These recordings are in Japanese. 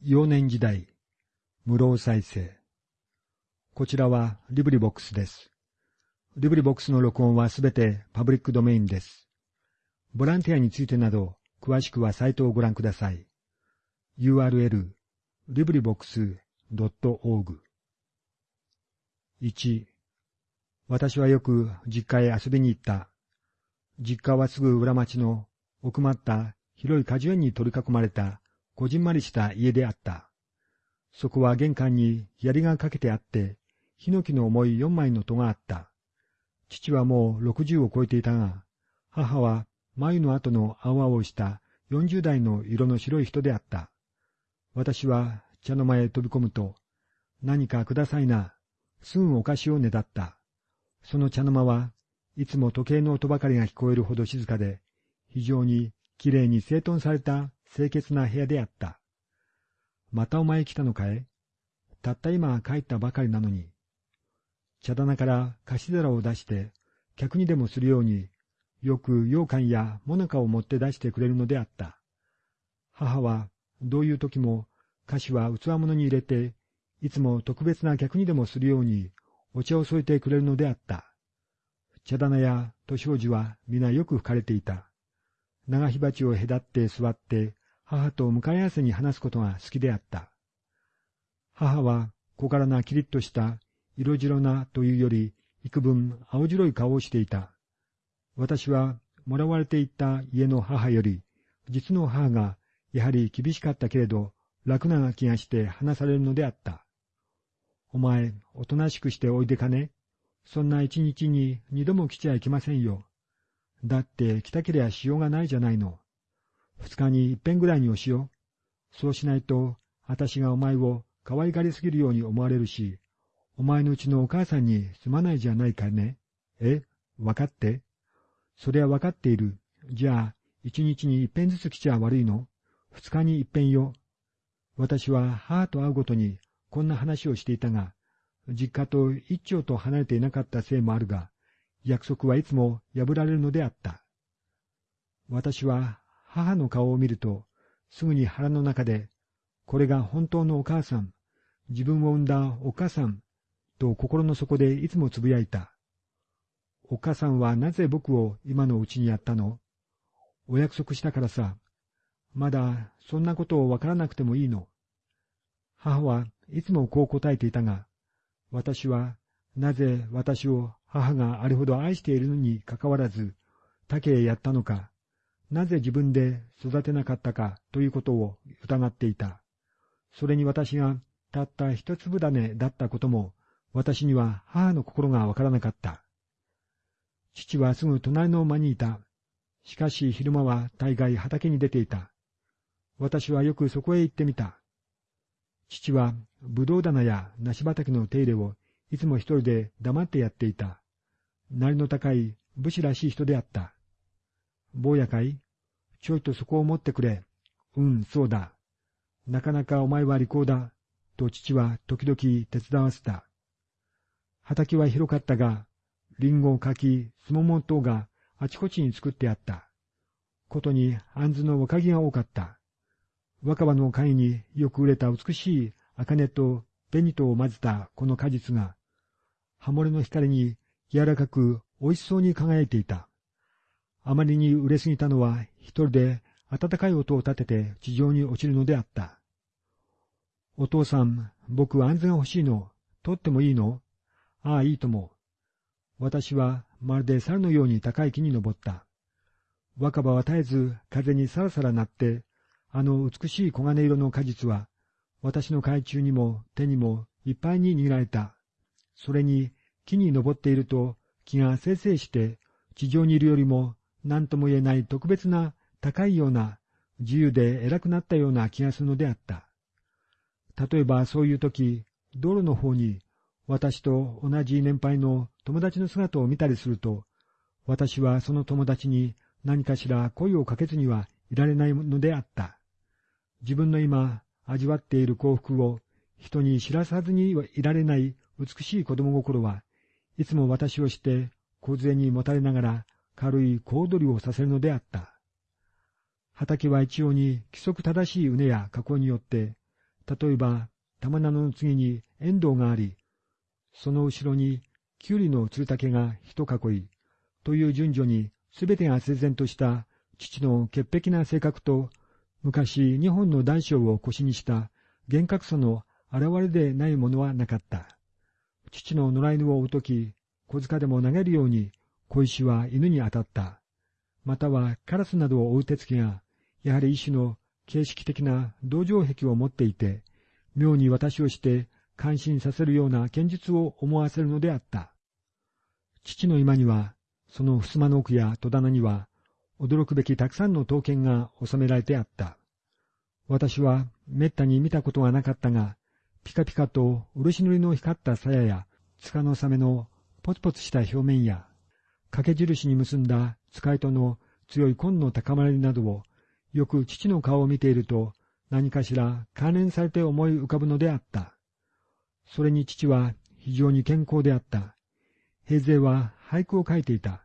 幼年時代、室生犀星。こちらは LibriVox です。 LibriVox の録音はすべてパブリックドメインです。ボランティアについてなど、詳しくはサイトをご覧ください。URL、 LibriVox .org 1私はよく実家へ遊びに行った。実家はすぐ裏町の奥まった広い果樹園に取り囲まれたこじんまりした家であった。そこは玄関に槍がかけてあって、ヒノキの重い四枚の戸があった。父はもう六十を超えていたが、母は眉の後の青々した四十代の色の白い人であった。私は茶の間へ飛び込むと、何かくださいな、すぐお菓子をねだった。その茶の間はいつも時計の音ばかりが聞こえるほど静かで、非常にきれいに整頓された清潔な部屋であった。またお前来たのかい？たった今帰ったばかりなのに。茶棚から菓子皿を出して、客にでもするように、よく羊羹やもなかを持って出してくれるのであった。母は、どういう時も、菓子は器物に入れて、いつも特別な客にでもするように、お茶を添えてくれるのであった。茶棚や年王子は皆よく吹かれていた。長火鉢を隔って座って、母と向かい合わせに話すことが好きであった。母は小柄なキリッとした色白なというより幾分青白い顔をしていた。私はもらわれていった家の母より、実の母がやはり厳しかったけれど楽な気がして話されるのであった。お前、おとなしくしておいでかねそんな一日に二度も来ちゃいけませんよ。だって来たけりゃしようがないじゃないの。二日に一遍ぐらいにおしよう。そうしないと、私がお前を可愛がりすぎるように思われるし、お前のうちのお母さんにすまないじゃないかね。えわかって？そりゃわかっている。じゃあ、一日に一遍ずつ来ちゃ悪いの？二日に一遍よ。私は母と会うごとにこんな話をしていたが、実家と一丁と離れていなかったせいもあるが、約束はいつも破られるのであった。私は母の顔を見ると、すぐに腹の中で、これが本当のお母さん、自分を産んだお母さん、と心の底でいつもつぶやいた。お母さんはなぜ僕を今のうちにやったの？お約束したからさ。まだそんなことをわからなくてもいいの。母はいつもこう答えていたが、私はなぜ私を母があれほど愛しているのにかかわらず、竹へやったのか、なぜ自分で育てなかったかということを疑っていた。それに私がたった一粒種だったことも私には母の心がわからなかった。父はすぐ隣の間にいた。しかし昼間は大概畑に出ていた。私はよくそこへ行ってみた。父はぶどう棚や梨畑の手入れをいつも一人で黙ってやっていた。なりの高い武士らしい人であった。坊やかいちょいとそこを持ってくれ。うん、そうだ。なかなかお前は利口だ。と父は時々手伝わせた。畑は広かったが、リンゴ、柿、スモモ等があちこちに作ってあった。ことに杏の若木が多かった。若葉の貝によく売れた美しい茜と紅とを混ぜたこの果実が、刃漏れの光に柔らかく美味しそうに輝いていた。あまりに売れすぎたのは一人で暖かい音を立てて地上に落ちるのであった。お父さん、僕は杏子が欲しいの。取ってもいいの？ああ、いいとも。私はまるで猿のように高い木に登った。若葉は絶えず風にさらさら鳴って、あの美しい黄金色の果実は、私の懐中にも手にもいっぱいに握られた。それに木に登っていると木がせいせいして地上にいるよりも何とも言えない特別な高いような自由で偉くなったような気がするのであった。例えばそういう時、道路の方に私と同じ年配の友達の姿を見たりすると、私はその友達に何かしら声をかけずにはいられないのであった。自分の今味わっている幸福を人に知らさずにはいられない美しい子供心はいつも私をして小杖にもたれながら軽い小躍りをさせるのであった。畑は一応に規則正しい畝や加工によって例えば、玉菜の次にエンドウがあり、その後ろにキュウリの鶴竹が一囲い、という順序にすべてが整然とした父の潔癖な性格と、昔日本の大将を腰にした厳格さの現れでないものはなかった。父の野良犬を追うとき、小塚でも投げるように小石は犬に当たった。またはカラスなどを追う手つきが、やはり一種の形式的な同情癖を持っていて、妙に私をして感心させるような剣術を思わせるのであった。父の今には、その襖の奥や戸棚には、驚くべきたくさんの刀剣が収められてあった。私はめったに見たことがなかったが、ピカピカと漆塗りの光った鞘や、塚のサメのポツポツした表面や、掛け印に結んだ使いとの強い根の高まりなどを、よく父の顔を見ていると、何かしら関連されて思い浮かぶのであった。それに父は非常に健康であった。平勢は俳句を書いていた。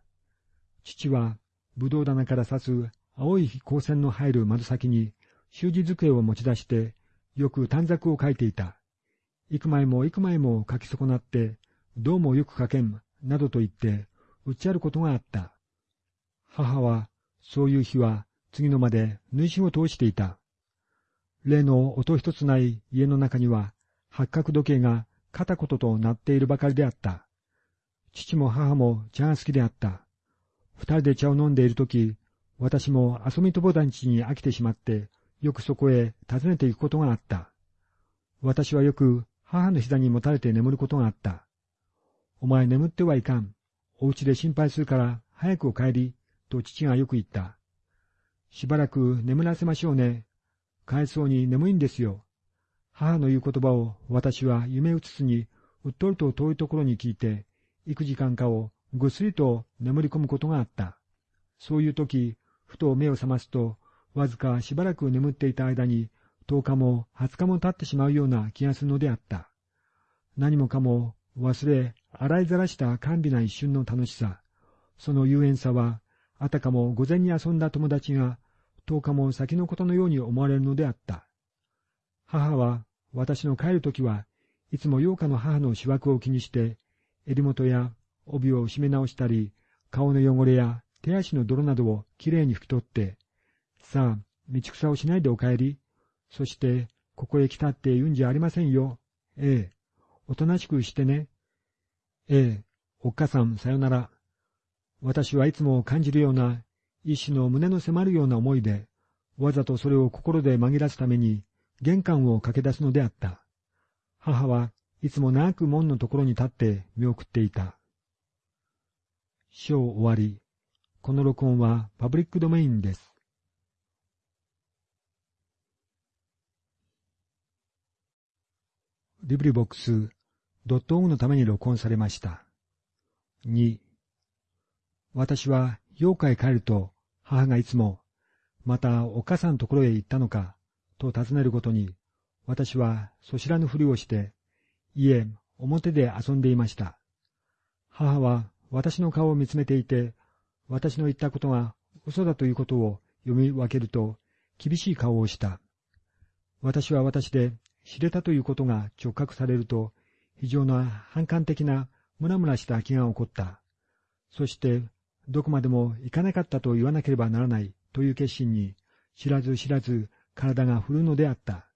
父はぶどう棚から刺す青い光線の入る窓先に習字机を持ち出して、よく短冊を書いていた。幾枚も幾枚も書き損なって、どうもよく書けん、などと言って、打ちあることがあった。母は、そういう日は、次のまで縫い仕事をしていた。例の音一つない家の中には、八角時計が片言となっているばかりであった。父も母も茶が好きであった。二人で茶を飲んでいるとき、私も遊び友達に飽きてしまって、よくそこへ訪ねて行くことがあった。私はよく母の膝にもたれて眠ることがあった。お前眠ってはいかん。お家で心配するから早くお帰り、と父がよく言った。しばらく眠らせましょうね。帰そうに眠いんですよ。母の言う言葉を私は夢うつつにうっとりと遠いところに聞いて、幾時間かをぐっすりと眠り込むことがあった。そういう時、ふと目を覚ますと、わずかしばらく眠っていた間に、10日も20日も経ってしまうような気がするのであった。何もかも忘れ、洗いざらした甘美な一瞬の楽しさ、その遊園さは、あたかも午前に遊んだ友達が10日も先のことのように思われるのであった。母は、私の帰るときは、いつも陽花の母の仕枠を気にして、襟元や帯を締め直したり、顔の汚れや手足の泥などをきれいに拭き取って、さあ、道草をしないでお帰り。そして、ここへ来たって言うんじゃありませんよ。ええ。おとなしくしてね。ええ。おっかさん、さよなら。私はいつも感じるような、一種の胸の迫るような思いで、わざとそれを心で紛らすために、玄関を駆け出すのであった。母はいつも長く門のところに立って見送っていた。章終わり。この録音はパブリックドメインです。リブリボックス、ドットオグのために録音されました。2、私は妖怪帰ると母がいつも、またお母さんのところへ行ったのか、と尋ねるごとに、私はそしらぬふりをして、いえ、表で遊んでいました。母は私の顔を見つめていて、私の言ったことが嘘だということを読み分けると、厳しい顔をした。私は私で知れたということが直覚されると、非常な反感的なムラムラした気が起こった。そして、どこまでも行かなかったと言わなければならないという決心に、知らず知らず体が振るのであった。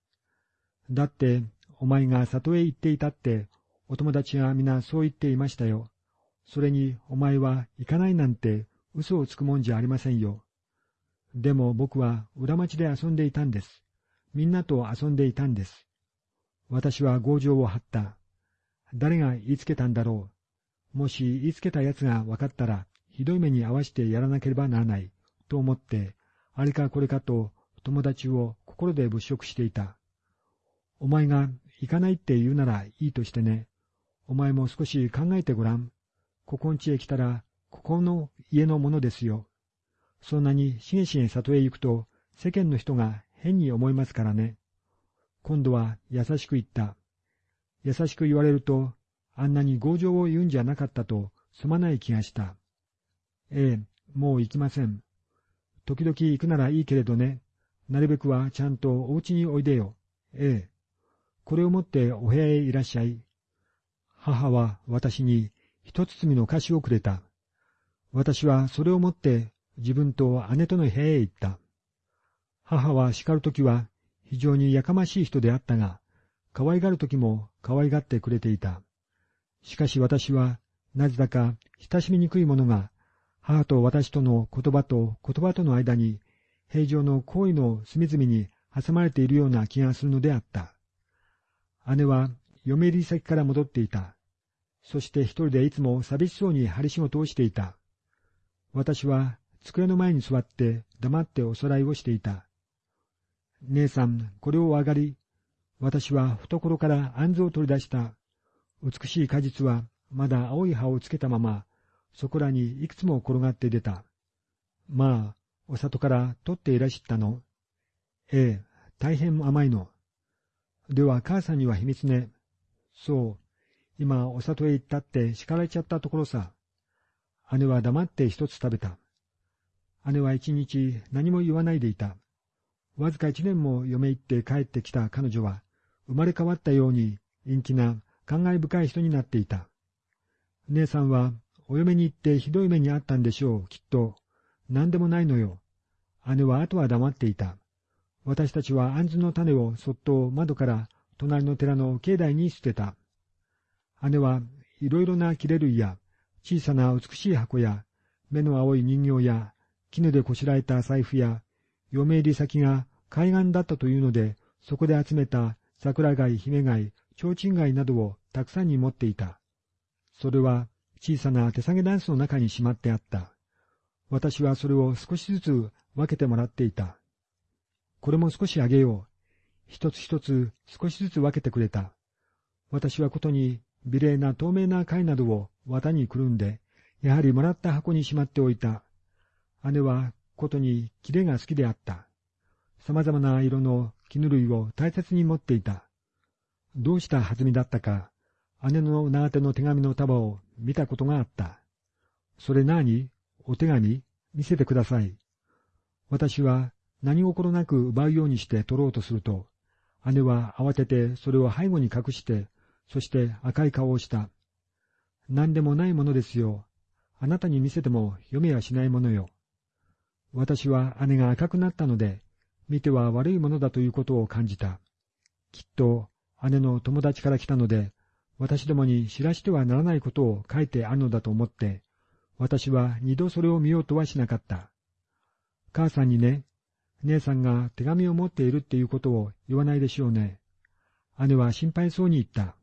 だって、お前が里へ行っていたって、お友達が皆そう言っていましたよ。それに、お前は行かないなんて嘘をつくもんじゃありませんよ。でも僕は裏町で遊んでいたんです。みんなと遊んでいたんです。私は強情を張った。誰が言いつけたんだろう。もし言いつけた奴が分かったら、ひどい目に遭わしてやらなければならない、と思って、あれかこれかと友達を心で物色していた。お前が行かないって言うならいいとしてね。お前も少し考えてごらん。ここんちへ来たら、ここの家のものですよ。そんなにしげしげ里へ行くと、世間の人が変に思いますからね。今度は優しく言った。優しく言われると、あんなに強情を言うんじゃなかったとすまない気がした。ええ、もう行きません。時々行くならいいけれどね。なるべくはちゃんとお家においでよ。ええ。これを持ってお部屋へいらっしゃい。母は私に一包みの菓子をくれた。私はそれを持って自分と姉との部屋へ行った。母は叱るときは非常にやかましい人であったが、可愛がるときも可愛がってくれていた。しかし私は、なぜだか親しみにくいものが、母と私との言葉と言葉との間に、平常の行為の隅々に挟まれているような気がするのであった。姉は嫁入り先から戻っていた。そして一人でいつも寂しそうに針仕事をしていた。私は机の前に座って黙っておさらいをしていた。姉さん、これを上がり。私は懐から杏子を取り出した。美しい果実はまだ青い葉をつけたまま、そこらにいくつも転がって出た。まあ、お里から取っていらしったの。ええ、大変甘いの。では母さんには秘密ね。そう、今お里へ行ったって叱られちゃったところさ。姉は黙って一つ食べた。姉は一日何も言わないでいた。わずか一年も嫁行って帰ってきた彼女は、生まれ変わったように陰気な感慨深い人になっていた。姉さんはお嫁に行ってひどい目にあったんでしょう、きっと。何でもないのよ。姉は後は黙っていた。私たちは杏子の種をそっと窓から隣の寺の境内に捨てた。姉はいろいろな切れ類や小さな美しい箱や目の青い人形や絹でこしらえた財布や嫁入り先が海岸だったというのでそこで集めた桜貝、姫貝、提灯貝などをたくさんに持っていた。それは小さな手提げダンスの中にしまってあった。私はそれを少しずつ分けてもらっていた。これも少しあげよう。一つ一つ少しずつ分けてくれた。私はことに美麗な透明な貝などを綿にくるんで、やはりもらった箱にしまっておいた。姉はことにキレが好きであった。様々な色の絹類を大切に持っていた。どうした弾みだったか、姉の長手の手紙の束を見たことがあった。それ何お手紙見せてください。私は何心なく奪うようにして取ろうとすると、姉は慌ててそれを背後に隠してそして赤い顔をした。何でもないものですよ。あなたに見せても読めやしないものよ。私は姉が赤くなったので、見ては悪いものだということを感じた。きっと姉の友達から来たので、私どもに知らしてはならないことを書いてあるのだと思って、私は二度それを見ようとはしなかった。母さんにね、姉さんが手紙を持っているっていうことを言わないでしょうね。姉は心配そうに言った。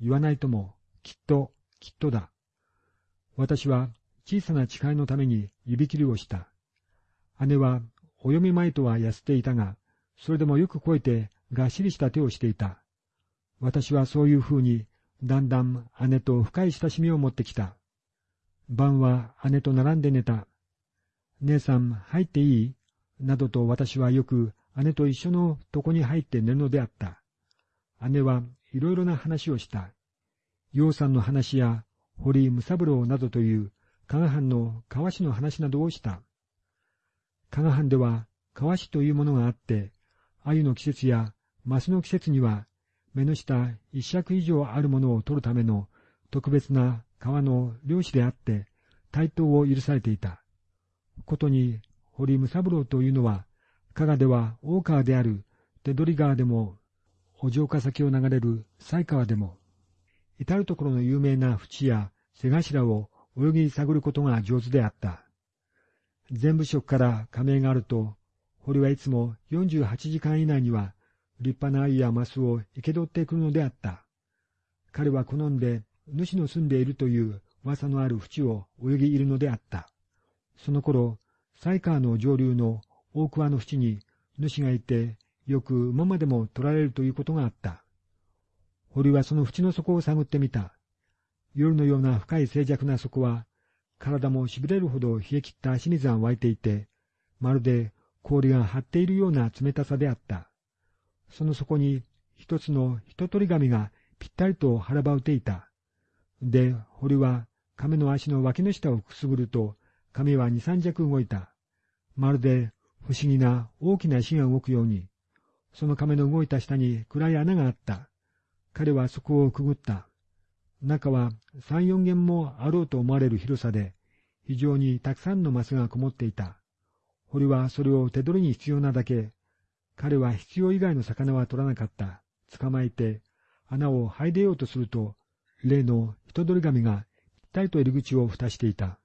言わないとも、きっと、きっとだ。私は小さな誓いのために指切りをした。姉はお読み前とは痩せていたが、それでもよく超えてがっしりした手をしていた。私はそういうふうに、だんだん姉と深い親しみを持ってきた。晩は姉と並んで寝た。姉さん入っていい？などと私はよく姉と一緒の床に入って寝るのであった。姉はいろいろな話をした。楊さんの話や堀武三郎などという加賀藩の川市の話などをした。加賀藩では川市というものがあって、鮎の季節やマスの季節には目の下一尺以上あるものを取るための特別な川の漁師であって対等を許されていた。ことに堀武三郎というのは加賀では大川である手取川でもお城下先を流れる西川でも、至るところの有名な淵や瀬頭を泳ぎ探ることが上手であった。全部職から加盟があると、堀はいつも48時間以内には立派な鮎やマスを生け取ってくるのであった。彼は好んで主の住んでいるという噂のある淵を泳ぎいるのであった。その頃、西川の上流の大桑の淵に主がいてよく馬までも取られるということがあった。堀はその縁の底を探ってみた。夜のような深い静寂な底は、体も痺れるほど冷え切った清水が湧いていて、まるで氷が張っているような冷たさであった。その底に一つの一取り紙がぴったりと腹ばうていた。で、堀は亀の足の脇の下をくすぐると、亀は二三尺動いた。まるで不思議な大きな石が動くように、その亀の動いた下に暗い穴があった。彼はそこをくぐった。中は三四軒もあろうと思われる広さで、非常にたくさんのマスがこもっていた。堀はそれを手取りに必要なだけ、彼は必要以外の魚は取らなかった。捕まえて、穴を入れようとすると、例の人取り紙がぴったりと入り口を蓋していた。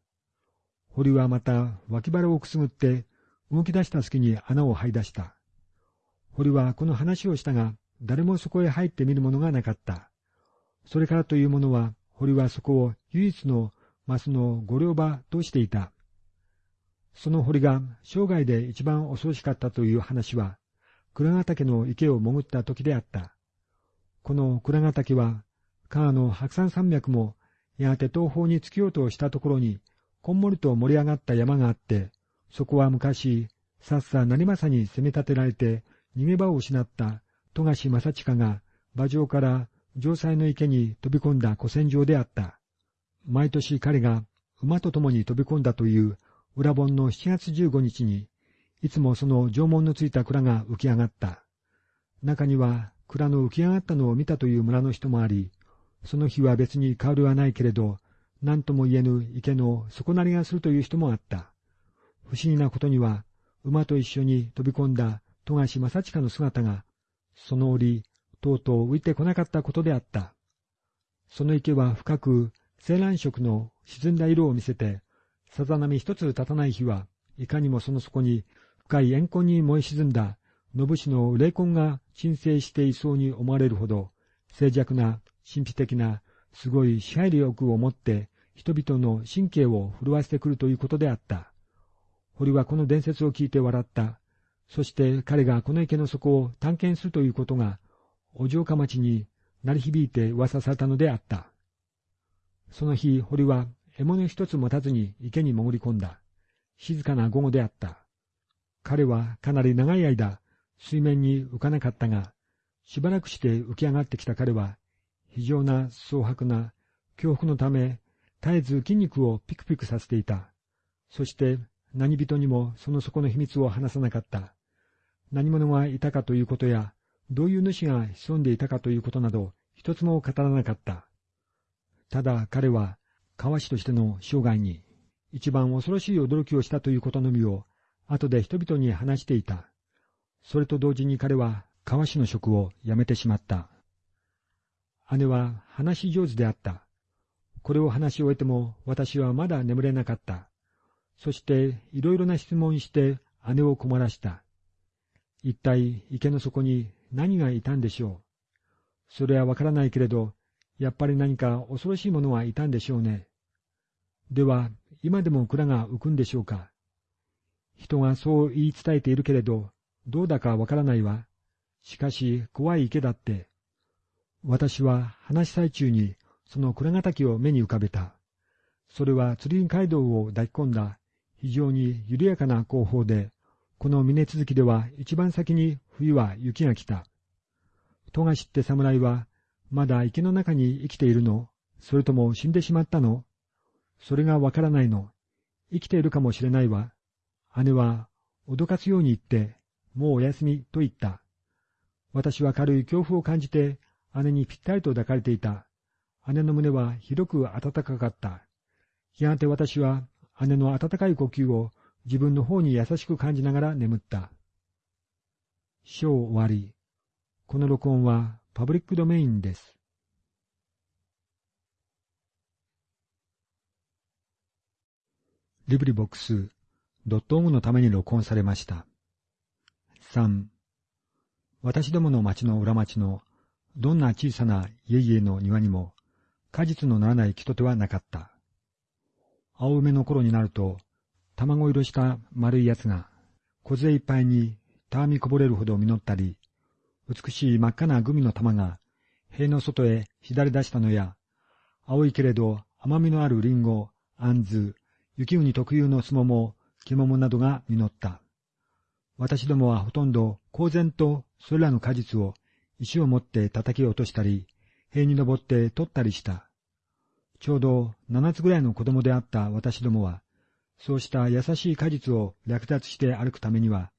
堀はまた脇腹をくすぐって動き出した隙に穴を這い出した。堀はこの話をしたが、誰もそこへ入ってみるものがなかった。それからというものは、堀はそこを唯一のマスの御領場としていた。その堀が生涯で一番恐ろしかったという話は、倉ヶ岳の池を潜った時であった。この倉ヶ岳は、川の白山山脈も、やがて東方に突きようとしたところに、こんもりと盛り上がった山があって、そこは昔、さっさ成政に攻め立てられて逃げ場を失った富樫正親が馬上から城塞の池に飛び込んだ古戦場であった。毎年彼が馬と共に飛び込んだという裏本の7月15日に、いつもその縄文のついた蔵が浮き上がった。中には蔵の浮き上がったのを見たという村の人もあり、その日は別に変わりはないけれど、何とも言えぬ池の底なりがするという人もあった。不思議なことには、馬と一緒に飛び込んだ富樫正親の姿が、その折、とうとう浮いてこなかったことであった。その池は深く青藍色の沈んだ色を見せて、さざ波一つ立たない日は、いかにもその底に深い怨恨に燃え沈んだ信氏の霊魂が鎮静していそうに思われるほど、静寂な、神秘的な、すごい支配力を持って人々の神経を震わせてくるということであった。堀はこの伝説を聞いて笑った。そして彼がこの池の底を探検するということが、お城下町に鳴り響いて噂されたのであった。その日、堀は獲物一つ持たずに池に潜り込んだ。静かな午後であった。彼はかなり長い間、水面に浮かなかったが、しばらくして浮き上がってきた彼は、非常な蒼白な恐怖のため、絶えず筋肉をピクピクさせていた。そして何人にもその底の秘密を話さなかった。何者がいたかということや、どういう主が潜んでいたかということなど、一つも語らなかった。ただ彼は、川師としての生涯に、一番恐ろしい驚きをしたということのみを、後で人々に話していた。それと同時に彼は、川師の職を辞めてしまった。姉は話し上手であった。これを話し終えても私はまだ眠れなかった。そしていろいろな質問して姉を困らした。一体池の底に何がいたんでしょう？それはわからないけれど、やっぱり何か恐ろしいものはいたんでしょうね。では、今でも蔵が浮くんでしょうか？人がそう言い伝えているけれど、どうだかわからないわ。しかし、怖い池だって。私は話し最中に、その蔵ヶ滝を目に浮かべた。それは釣り街道を抱き込んだ、非常に緩やかな後方で、この峰続きでは一番先に冬は雪が来た。富樫って侍は、まだ池の中に生きているの？それとも死んでしまったの？それがわからないの？生きているかもしれないわ。姉は、脅かすように言って、もうお休みと言った。私は軽い恐怖を感じて、姉にぴったりと抱かれていた。姉の胸はひどく暖かかった。やがて私は姉の温かい呼吸を自分の方に優しく感じながら眠った。章終わり。この録音はパブリックドメインです。リブリボックス、ドットオムのために録音されました。3. 私どもの町の裏町のどんな小さな家々の庭にも果実のならない木とてはなかった。青梅の頃になると卵色した丸いやつが、梢いっぱいにたわみこぼれるほど実ったり、美しい真っ赤なグミの玉が塀の外へ左出したのや、青いけれど甘みのあるリンゴ、あんず、雪国特有のすもも、肝などが実った。私どもはほとんど公然とそれらの果実を石を持って叩き落としたり、塀に登って取ったりした。ちょうど七つぐらいの子供であった私どもは、そうした優しい果実を略奪して歩くためには、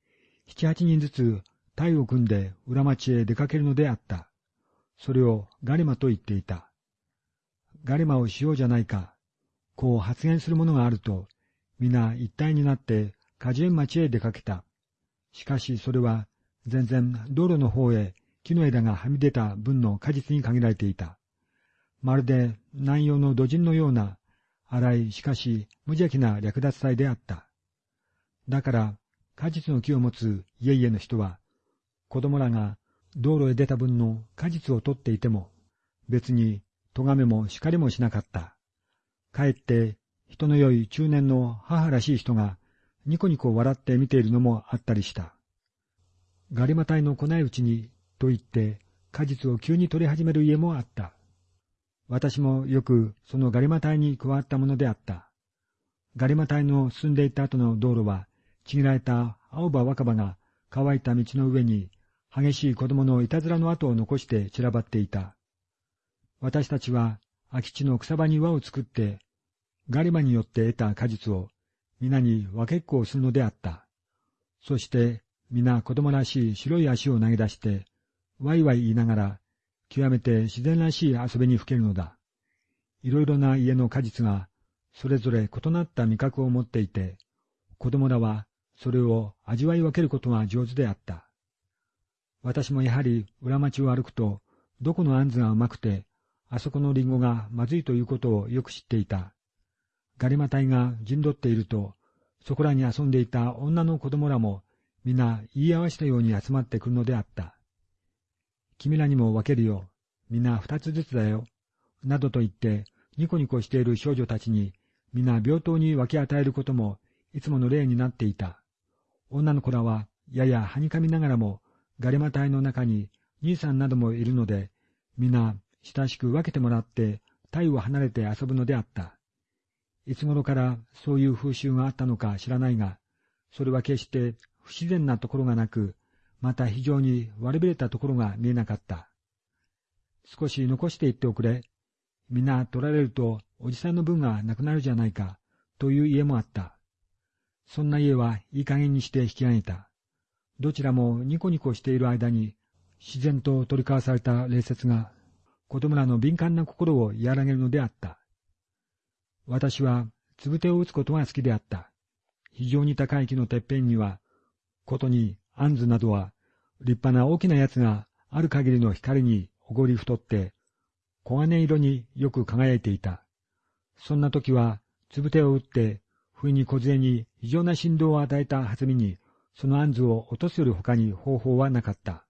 七八人ずつ隊を組んで裏町へ出かけるのであった。それをガリマと言っていた。ガリマをしようじゃないか。こう発言する者があると、皆一体になって果樹園町へ出かけた。しかしそれは全然道路の方へ木の枝がはみ出た分の果実に限られていた。まるで南洋の土人のような荒いしかし無邪気な略奪祭であった。だから果実の木を持つ家々の人は子供らが道路へ出た分の果実を取っていても別に咎めも叱りもしなかった。かえって人の良い中年の母らしい人がニコニコ笑って見ているのもあったりした。ガリマタイの来ないうちにと言って果実を急に取り始める家もあった。私もよくそのガリマタイに加わったものであった。ガリマタイの進んでいた後の道路は、ちぎられた青葉若葉が乾いた道の上に激しい子供のいたずらの跡を残して散らばっていた。私たちは空き地の草場に輪を作って、ガリマによって得た果実を皆に分けっこをするのであった。そして皆子供らしい白い足を投げ出して、ワイワイ言いながら、極めて自然らしい遊びにふけるのだ。いろいろな家の果実が、それぞれ異なった味覚を持っていて、子供らはそれを味わい分けることが上手であった。私もやはり裏町を歩くと、どこのあんずがうまくて、あそこのリンゴがまずいということをよく知っていた。ガリマ隊が陣取っていると、そこらに遊んでいた女の子供らも、皆言い合わせたように集まってくるのであった。君らにも分けるよ。皆二つずつだよ。などと言って、ニコニコしている少女たちに、皆平等に分け与えることも、いつもの例になっていた。女の子らは、ややはにかみながらも、ガリマ隊の中に兄さんなどもいるので、皆親しく分けてもらって、体を離れて遊ぶのであった。いつ頃からそういう風習があったのか知らないが、それは決して不自然なところがなく、また非常に悪びれたところが見えなかった。少し残していっておくれ。皆取られるとおじさんの分がなくなるじゃないか、という家もあった。そんな家はいい加減にして引き上げた。どちらもニコニコしている間に、自然と取り交わされた礼節が、子供らの敏感な心を和らげるのであった。私は、つぶてを打つことが好きであった。非常に高い木のてっぺんには、ことに、アンズなどは、立派な大きなやつがある限りの光におごり太って、黄金色によく輝いていた。そんな時は、つぶてを打って、不意に小杖に異常な振動を与えた弾みに、そのアンズを落とすより他に方法はなかった。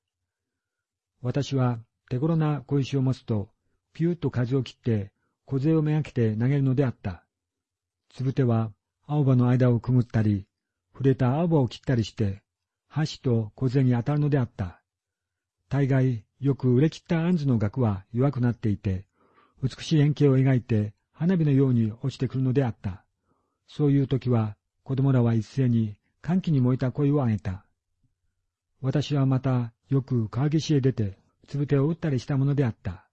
私は手頃な小石を持つと、ピューッと風を切って、小杖をめがけて投げるのであった。つぶては青葉の間をくぐったり、触れた青葉を切ったりして、箸と小杖に当たるのであった。大概、よく売れ切ったアンズの額は弱くなっていて、美しい円形を描いて花火のように落ちてくるのであった。そういう時は、子供らは一斉に歓喜に燃えた声を上げた。私はまたよく川岸へ出て、つぶてを打ったりしたものであった。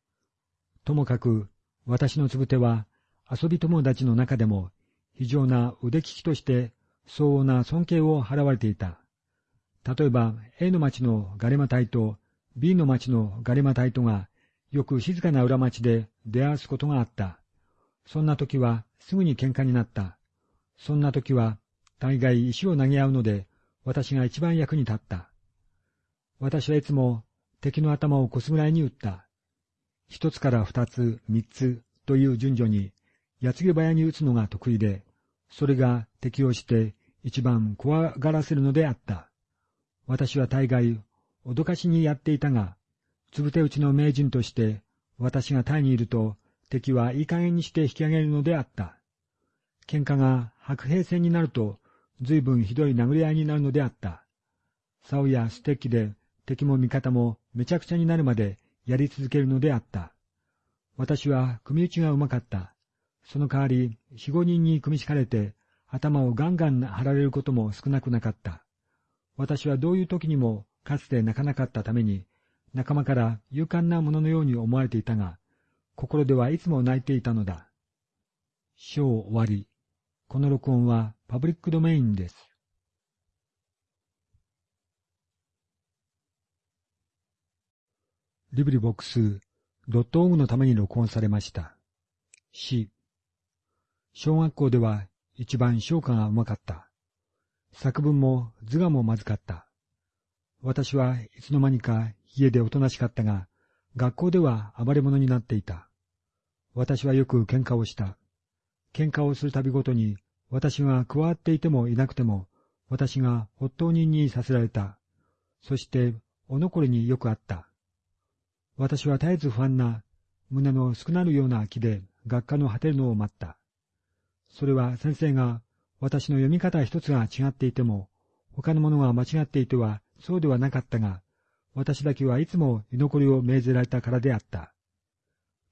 ともかく、私のつぶては、遊び友達の中でも、非常な腕利きとして相応な尊敬を払われていた。例えば、A の町のガレマ隊と B の町のガレマ隊とが、よく静かな裏町で出会わすことがあった。そんな時はすぐに喧嘩になった。そんな時は大概石を投げ合うので、私が一番役に立った。私はいつも敵の頭をこすぐらいに撃った。一つから二つ、三つという順序に、矢継ぎ早に撃つのが得意で、それが敵をして一番怖がらせるのであった。私は大概、脅かしにやっていたが、つぶて打ちの名人として、私がタイにいると、敵はいい加減にして引き上げるのであった。喧嘩が白兵戦になると、随分ひどい殴り合いになるのであった。竿やステッキで敵も味方もめちゃくちゃになるまでやり続けるのであった。私は組打ちがうまかった。その代わり、四五人に組み敷かれて、頭をガンガン張られることも少なくなかった。私はどういう時にもかつて泣かなかったために、仲間から勇敢なもののように思われていたが、心ではいつも泣いていたのだ。章終わり。この録音はパブリックドメインです。リブリボックス、ドットオグのために録音されました。詩。小学校では一番唱歌がうまかった。作文も図画もまずかった。私はいつの間にか家でおとなしかったが、学校では暴れ者になっていた。私はよく喧嘩をした。喧嘩をするたびごとに、私が加わっていてもいなくても、私が発頭人にさせられた。そして、お残りによくあった。私は絶えず不安な、胸の少なるような気で学科の果てるのを待った。それは先生が私の読み方一つが違っていても、他のものが間違っていてはそうではなかったが、私だけはいつも居残りを命ぜられたからであった。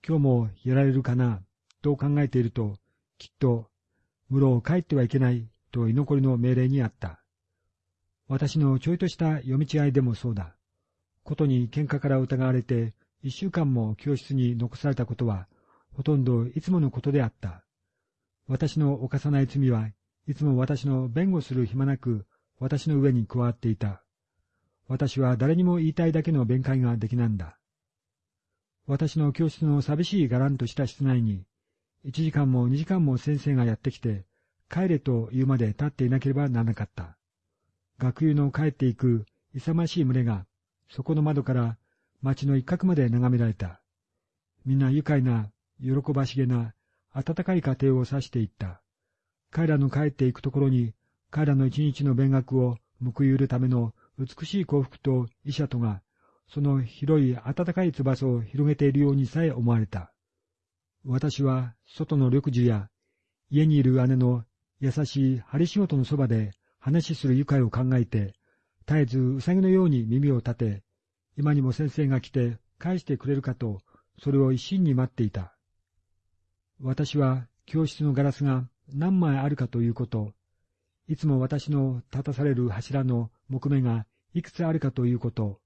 今日もやられるかな、と考えていると、きっと、室を帰ってはいけないと居残りの命令にあった。私のちょいとした読み違いでもそうだ。ことに喧嘩から疑われて、一週間も教室に残されたことは、ほとんどいつものことであった。私の犯さない罪はいつも私の弁護する暇なく私の上に加わっていた。私は誰にも言いたいだけの弁解ができなんだ。私の教室の寂しいがらんとした室内に、一時間も二時間も先生がやってきて、帰れと言うまで立っていなければならなかった。学友の帰っていく勇ましい群れがそこの窓から町の一角まで眺められた。みんな愉快な、喜ばしげな、温かい家庭を指していった。彼らの帰っていくところに、彼らの一日の勉学を報いるための美しい幸福と医者とが、その広い温かい翼を広げているようにさえ思われた。私は外の緑樹や家にいる姉の優しい針仕事のそばで話する愉快を考えて、絶えずうさぎのように耳を立て、今にも先生が来て返してくれるかと、それを一心に待っていた。私は教室のガラスが何枚あるかということ、いつも私の立たされる柱の木目がいくつあるかということ、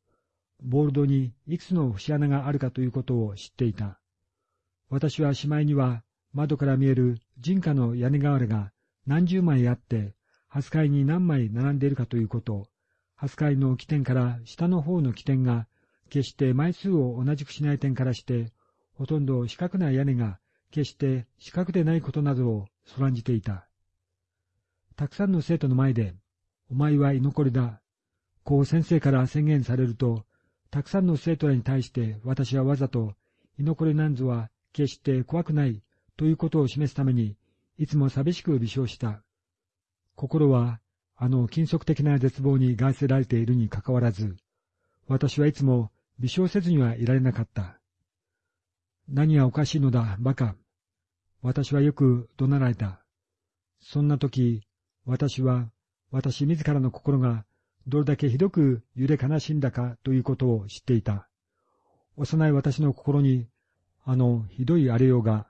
ボールドにいくつの節穴があるかということを知っていた。私はしまいには窓から見える人家の屋根瓦が何十枚あって、初階に何枚並んでいるかということ、初回の起点から下の方の起点が、決して枚数を同じくしない点からして、ほとんど四角な屋根が決して四角でないことなどをそらんじていた。たくさんの生徒の前で、お前は居残りだ。こう先生から宣言されると、たくさんの生徒らに対して私はわざと、居残りなんぞは決して怖くないということを示すために、いつも寂しく微笑した。心はあの金属的な絶望に外せられているにかかわらず、私はいつも微笑せずにはいられなかった。何がおかしいのだ、馬鹿。私はよく怒鳴られた。そんな時、私は、私自らの心がどれだけひどく揺れ悲しんだかということを知っていた。幼い私の心に、あのひどい荒れようが、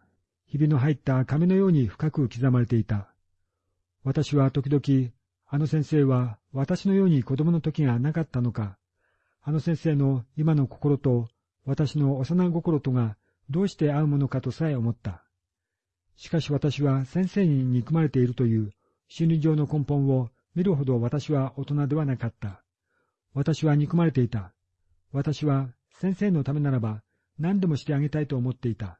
ひびの入った亀のように深く刻まれていた。私は時々あの先生は私のように子供の時がなかったのか、あの先生の今の心と私の幼心とがどうして合うものかとさえ思った。しかし私は先生に憎まれているという心理上の根本を見るほど私は大人ではなかった。私は憎まれていた。私は先生のためならば何でもしてあげたいと思っていた。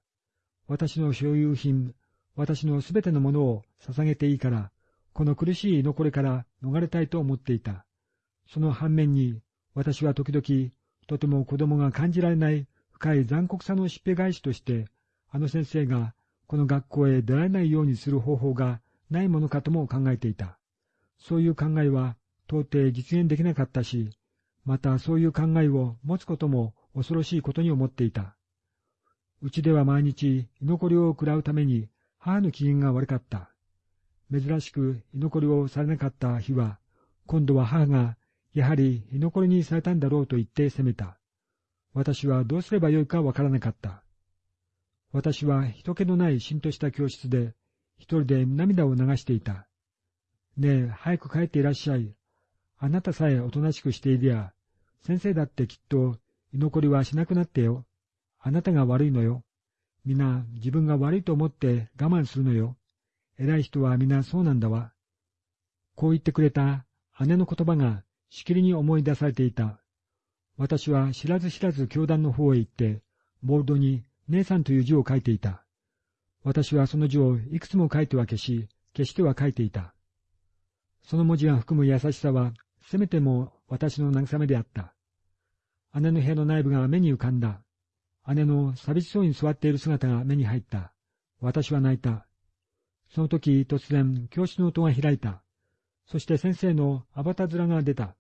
私の所有品、私のすべてのものを捧げていいから、この苦しい残りから逃れたいと思っていた。その反面に、私は時々、とても子供が感じられない深い残酷さのしっぺ返しとして、あの先生がこの学校へ出られないようにする方法がないものかとも考えていた。そういう考えは到底実現できなかったし、またそういう考えを持つことも恐ろしいことに思っていた。うちでは毎日居残りを食らうために母の機嫌が悪かった。珍しく居残りをされなかった日は、今度は母が、やはり居残りにされたんだろうと言って責めた。私はどうすればよいかわからなかった。私は人気のないしんとした教室で、一人で涙を流していた。ねえ、早く帰っていらっしゃい。あなたさえおとなしくしていりゃ、先生だってきっと居残りはしなくなってよ。あなたが悪いのよ。皆自分が悪いと思って我慢するのよ。偉い人は皆そうなんだわ。こう言ってくれた姉の言葉がしきりに思い出されていた。私は知らず知らず教団の方へ行って、ボールドに姉さんという字を書いていた。私はその字をいくつも書いては消し、消しては書いていた。その文字が含む優しさは、せめても私の慰めであった。姉の部屋の内部が目に浮かんだ。姉の寂しそうに座っている姿が目に入った。私は泣いた。その時突然教室の音が開いた。そして先生のアバタ面が出た。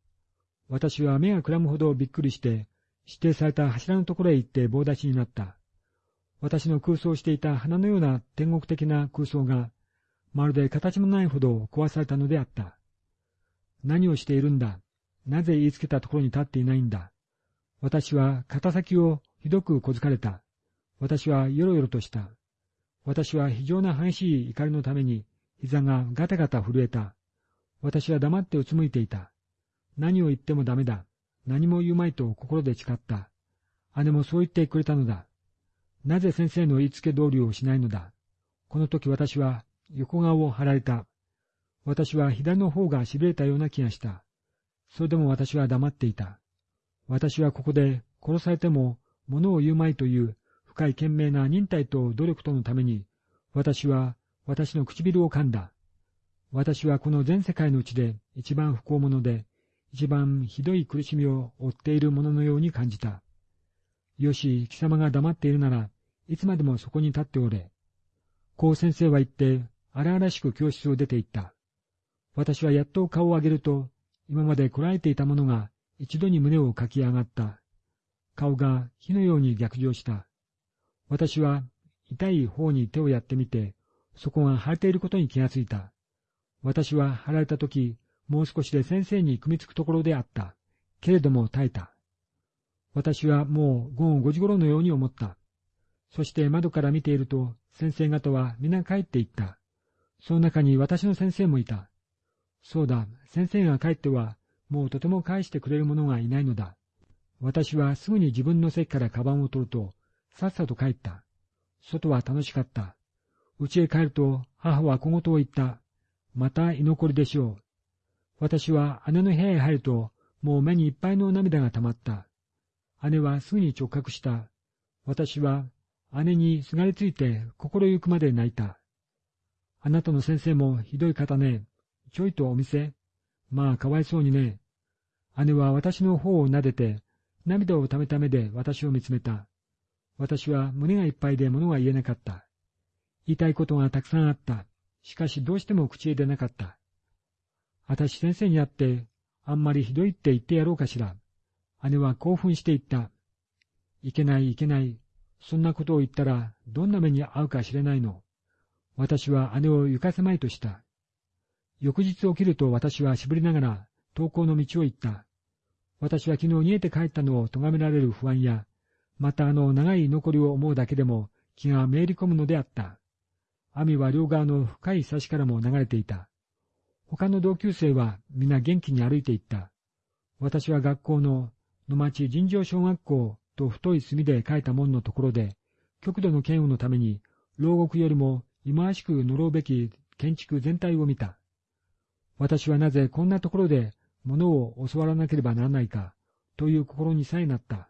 私は目がくらむほどびっくりして、指定された柱のところへ行って棒立ちになった。私の空想していた花のような天国的な空想が、まるで形もないほど壊されたのであった。何をしているんだ？なぜ言いつけたところに立っていないんだ？私は肩先をひどく小づかれた。私はよろよろとした。私は非常な激しい怒りのために膝がガタガタ震えた。私は黙ってうつむいていた。何を言ってもダメだ。何も言うまいと心で誓った。姉もそう言ってくれたのだ。なぜ先生の言いつけ通りをしないのだ？この時私は横顔を張られた。私は左の方が痺れたような気がした。それでも私は黙っていた。私はここで殺されても物を言うまいという深い懸命な忍耐と努力とのために、私は私の唇を噛んだ。私はこの全世界のうちで一番不幸者で、一番ひどい苦しみを負っているもののように感じた。よし、貴様が黙っているなら、いつまでもそこに立っておれ。こう先生は言って、荒々しく教室を出て行った。私はやっと顔を上げると、今までこらえていたものが一度に胸をかき上がった。顔が火のように逆上した。私は痛い方に手をやってみて、そこが腫れていることに気がついた。私は腫られたとき、もう少しで先生に組みつくところであった。けれども耐えた。私はもう午後5時頃のように思った。そして窓から見ていると、先生方は皆帰っていった。その中に私の先生もいた。そうだ、先生が帰っては、もうとても返してくれる者がいないのだ。私はすぐに自分の席からカバンを取ると、さっさと帰った。外は楽しかった。家へ帰ると母は小言を言った。また居残りでしょう。私は姉の部屋へ入ると、もう目にいっぱいの涙が溜まった。姉はすぐに直角した。私は姉にすがりついて心ゆくまで泣いた。あなたの先生もひどい方ね。ちょいとお店。まあかわいそうにね。姉は私の方を撫でて、涙をためた目で私を見つめた。私は胸がいっぱいで物が言えなかった。言いたいことがたくさんあった。しかしどうしても口へ出なかった。私先生に会って、あんまりひどいって言ってやろうかしら。姉は興奮して言った。いけないいけない。そんなことを言ったらどんな目に遭うか知れないの。私は姉を行かせまいとした。翌日起きると私はしぶりながら登校の道を行った。私は昨日逃げて帰ったのを咎められる不安や、またあの長い残りを思うだけでも気がめいり込むのであった。網は両側の深い差しからも流れていた。他の同級生は皆元気に歩いていった。私は学校の野町尋常小学校と太い墨で書いた門のところで、極度の嫌悪のために、牢獄よりも忌まわしく呪うべき建築全体を見た。私はなぜこんなところで物を教わらなければならないか、という心にさえなった。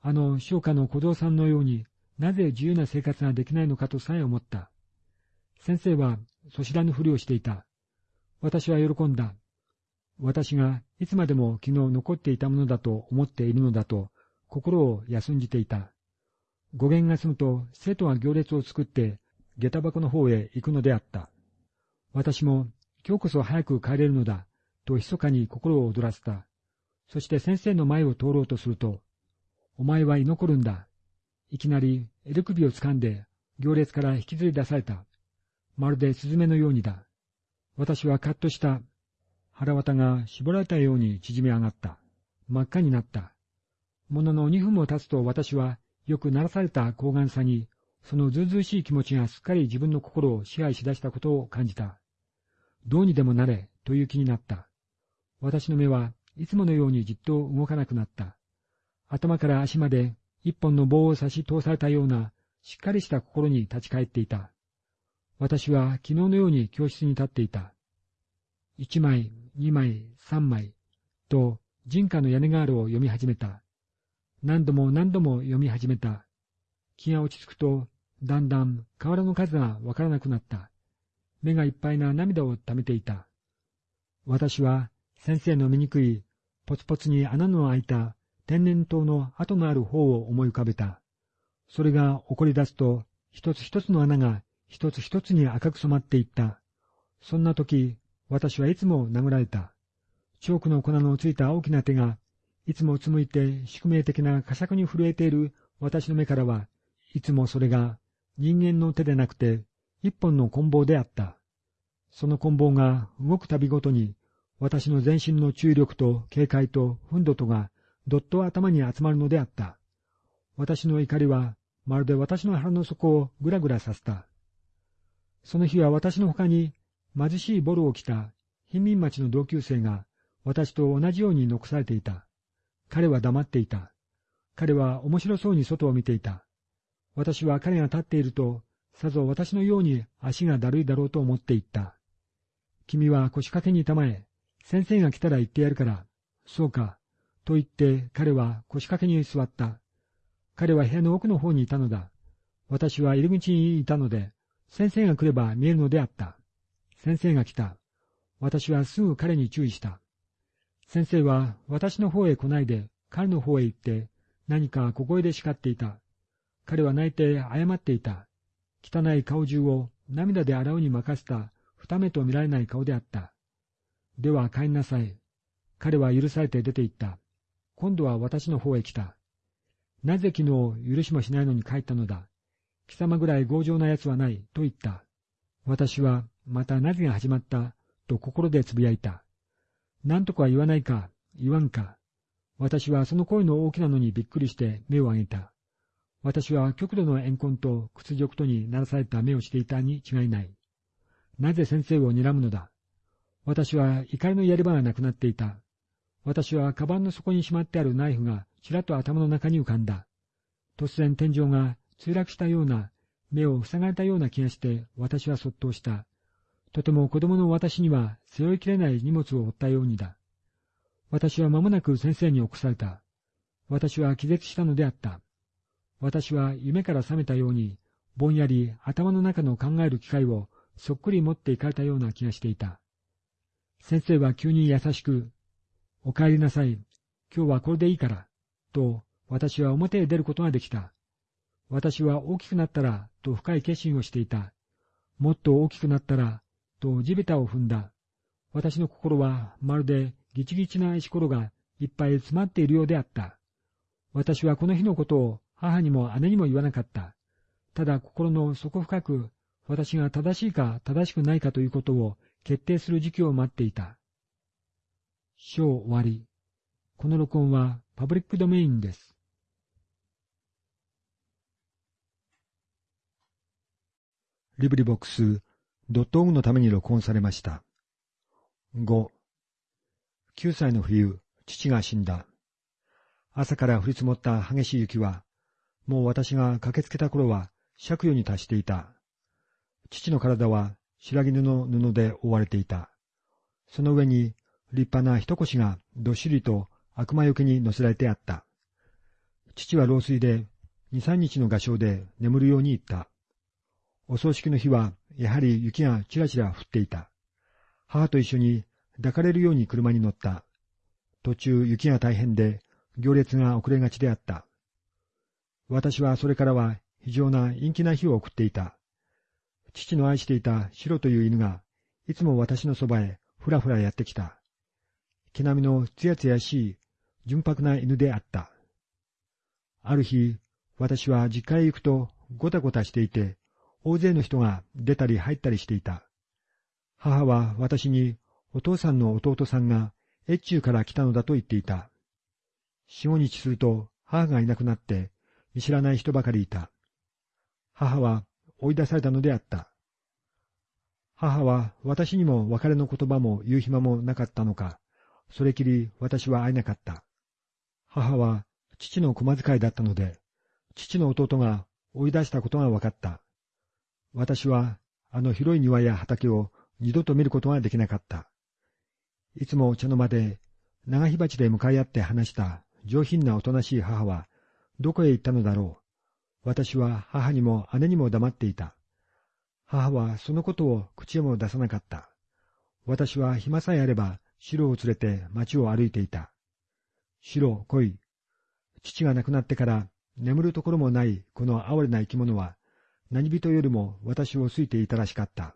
あの商家の小僧さんのようになぜ自由な生活ができないのかとさえ思った。先生はそしらぬふりをしていた。私は喜んだ。私がいつまでも昨日残っていたものだと思っているのだと心を休んじていた。語源が済むと生徒が行列を作って下駄箱の方へ行くのであった。私も今日こそ早く帰れるのだと密かに心を躍らせた。そして先生の前を通ろうとすると、お前は居残るんだ。いきなり襟首を掴んで行列から引きずり出された。まるでスズメのようにだ。私はカッとした。腹渡が絞られたように縮み上がった。真っ赤になった。ものの二分も経つと私はよく鳴らされた高顔さに、そのずうずうしい気持ちがすっかり自分の心を支配しだしたことを感じた。どうにでもなれという気になった。私の目はいつものようにじっと動かなくなった。頭から足まで一本の棒を差し通されたようなしっかりした心に立ち返っていた。私は昨日のように教室に立っていた。一枚、二枚、三枚、と人家の屋根ガールを読み始めた。何度も何度も読み始めた。気が落ち着くと、だんだん河原の数がわからなくなった。目がいっぱいな涙を溜めていた。私は先生の醜い、ポツポツに穴の開いた天然痘の跡のある方を思い浮かべた。それが起こり出すと、一つ一つの穴が一つ一つに赤く染まっていった。そんな時、私はいつも殴られた。チョークの粉のついた大きな手が、いつもうつむいて宿命的な呵責に震えている私の目からは、いつもそれが人間の手でなくて、一本の棍棒であった。その棍棒が動くたびごとに、私の全身の注意力と警戒と憤怒とがどっと頭に集まるのであった。私の怒りは、まるで私の腹の底をぐらぐらさせた。その日は私の他に貧しいボルを着た貧民町の同級生が私と同じように残されていた。彼は黙っていた。彼は面白そうに外を見ていた。私は彼が立っていると、さぞ私のように足がだるいだろうと思っていった。君は腰掛けにたまえ、先生が来たら言ってやるから。そうか。と言って彼は腰掛けに座った。彼は部屋の奥の方にいたのだ。私は入り口にいたので、先生が来れば見えるのであった。先生が来た。私はすぐ彼に注意した。先生は私の方へ来ないで彼の方へ行って何か小声で叱っていた。彼は泣いて謝っていた。汚い顔中を涙で洗うに任せた二目と見られない顔であった。では帰んなさい。彼は許されて出て行った。今度は私の方へ来た。なぜ昨日許しもしないのに帰ったのだ。貴様ぐらい強情な奴はない、と言った。私は、またなぜが始まった、と心でつぶやいた。何とか言わないか、言わんか。私はその声の大きなのにびっくりして目を上げた。私は極度の怨恨と屈辱とにならされた目をしていたに違いない。なぜ先生を睨むのだ？私は怒りのやり場がなくなっていた。私はカバンの底にしまってあるナイフがちらっと頭の中に浮かんだ。突然天井が墜落したような、目を塞がれたような気がして私はそっとした。とても子供の私には背負いきれない荷物を負ったようにだ。私は間もなく先生に起こされた。私は気絶したのであった。私は夢から覚めたように、ぼんやり頭の中の考える機会をそっくり持っていかれたような気がしていた。先生は急に優しく、お帰りなさい。今日はこれでいいから。と、私は表へ出ることができた。私は大きくなったら、と深い決心をしていた。もっと大きくなったら、と地べたを踏んだ。私の心はまるでギチギチな石ころがいっぱい詰まっているようであった。私はこの日のことを母にも姉にも言わなかった。ただ心の底深く、私が正しいか正しくないかということを決定する時期を待っていた。章終わり。この録音はパブリックドメインです。リブリボックス、ドットオグのために録音されました。5、9歳の冬、父が死んだ。朝から降り積もった激しい雪は、もう私が駆けつけた頃は借用に達していた。父の体は白絹の布で覆われていた。その上に立派な一腰がどっしりと悪魔よけに乗せられてあった。父は老衰で二三日の画商で眠るように言った。お葬式の日はやはり雪がちらちら降っていた。母と一緒に抱かれるように車に乗った。途中雪が大変で行列が遅れがちであった。私はそれからは非常な陰気な日を送っていた。父の愛していたシロという犬が、いつも私のそばへふらふらやってきた。毛並みのつやつやしい、純白な犬であった。ある日、私は実家へ行くとごたごたしていて、大勢の人が出たり入ったりしていた。母は私にお父さんの弟さんが越中から来たのだと言っていた。四五日すると母がいなくなって見知らない人ばかりいた。母は追い出されたのであった。母は私にも別れの言葉も言う暇もなかったのか、それきり私は会えなかった。母は父の駒遣いだったので、父の弟が追い出したことが分かった。私はあの広い庭や畑を二度と見ることができなかった。いつも茶の間で長火鉢で向かい合って話した上品なおとなしい母はどこへ行ったのだろう。私は母にも姉にも黙っていた。母はそのことを口へも出さなかった。私は暇さえあれば、白を連れて町を歩いていた。白、来い。父が亡くなってから眠るところもないこの哀れな生き物は、何人よりも私を好いていたらしかった。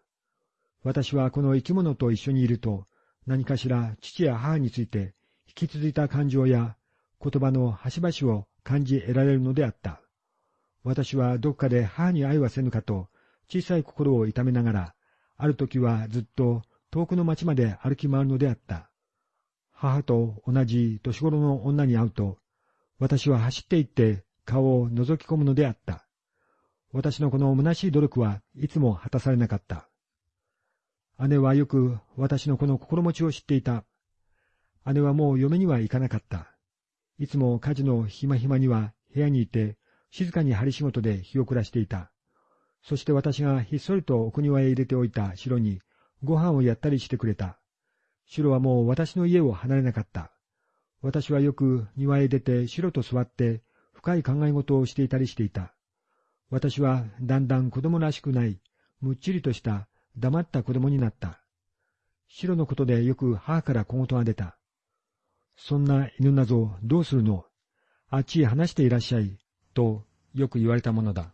私はこの生き物と一緒にいると、何かしら父や母について引き続いた感情や言葉の端々を感じ得られるのであった。私はどこかで母に愛はせぬかと小さい心を痛めながら、ある時はずっと遠くの町まで歩き回るのであった。母と同じ年頃の女に会うと、私は走って行って顔を覗き込むのであった。私のこの虚しい努力はいつも果たされなかった。姉はよく私のこの心持ちを知っていた。姉はもう嫁には行かなかった。いつも家事の暇暇には部屋にいて、静かに針仕事で日を暮らしていた。そして私がひっそりと奥庭へ入れておいた城にご飯をやったりしてくれた。城はもう私の家を離れなかった。私はよく庭へ出て城と座って深い考え事をしていたりしていた。私はだんだん子供らしくない、むっちりとした黙った子供になった。城のことでよく母から小言が出た。そんな犬なぞどうするの？あっちへ話していらっしゃい、とよく言われたものだ。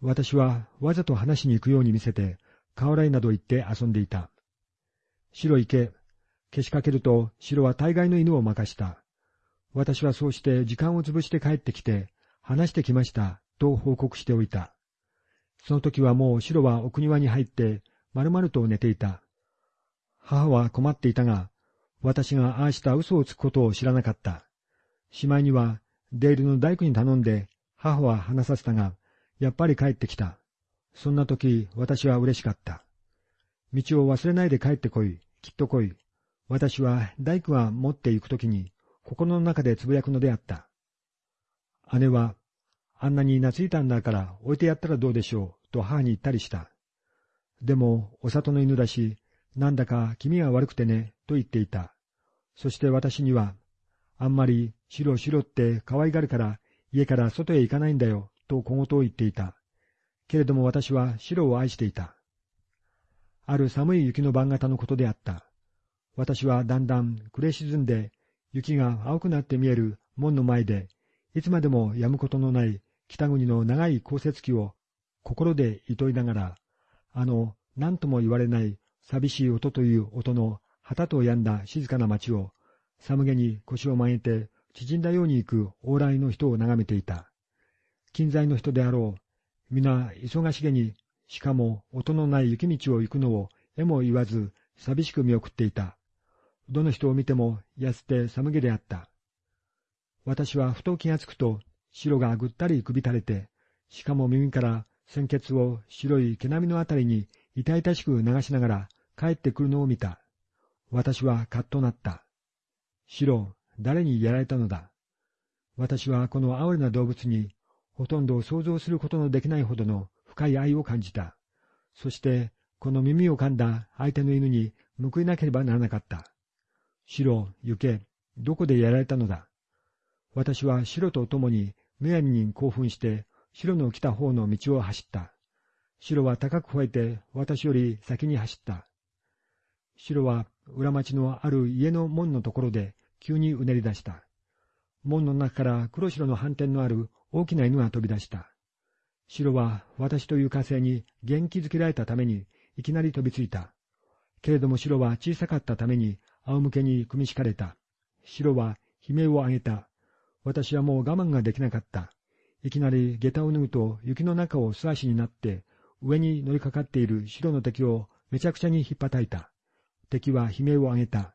私はわざと話しに行くように見せて、河原など行って遊んでいた。白行け。消しかけると白は大概の犬を任した。私はそうして時間を潰して帰ってきて、話してきました、と報告しておいた。その時はもう白は奥庭に入って、丸々と寝ていた。母は困っていたが、私がああした嘘をつくことを知らなかった。しまいには、デールの大工に頼んで、母は話させたが、やっぱり帰ってきた。そんな時、私は嬉しかった。道を忘れないで帰ってこい、きっと来い。私は大工が持って行く時に、心の中でつぶやくのであった。姉は、あんなに懐いたんだから置いてやったらどうでしょう、と母に言ったりした。でも、お里の犬だし、なんだか気味が悪くてね、と言っていた。そして私には、あんまり白白って可愛がるから家から外へ行かないんだよ、と小言を言っていた。けれども私は白を愛していた。ある寒い雪の晩型のことであった。私はだんだん暮れ沈んで、雪が青くなって見える門の前で、いつまでも止むことのない北国の長い降雪期を心で厭いながら、あの何とも言われない寂しい音という音の旗と止んだ静かな町を、寒気に腰を曲げて縮んだように行く往来の人を眺めていた。近在の人であろう。皆忙しげに、しかも音のない雪道を行くのをえも言わず寂しく見送っていた。どの人を見ても安て寒気であった。私はふと気がつくと、白がぐったり首垂れて、しかも耳から鮮血を白い毛並みのあたりに痛々しく流しながら帰ってくるのを見た。私はカッとなった。白、誰にやられたのだ。私はこの哀れな動物に、ほとんど想像することのできないほどの深い愛を感じた。そして、この耳を噛んだ相手の犬に報いなければならなかった。白、行け、どこでやられたのだ。私は白と共にむやみに興奮して、白の来た方の道を走った。白は高く吠えて私より先に走った。白は裏町のある家の門のところで急にうねり出した。門の中から黒白の斑点のある大きな犬が飛び出した。白は私という火星に元気づけられたためにいきなり飛びついた。けれども白は小さかったために仰向けに組み敷かれた。白は悲鳴を上げた。私はもう我慢ができなかった。いきなり下駄を脱ぐと雪の中を素足になって上に乗りかかっている白の敵をめちゃくちゃに引っ叩いた。敵は悲鳴を上げた。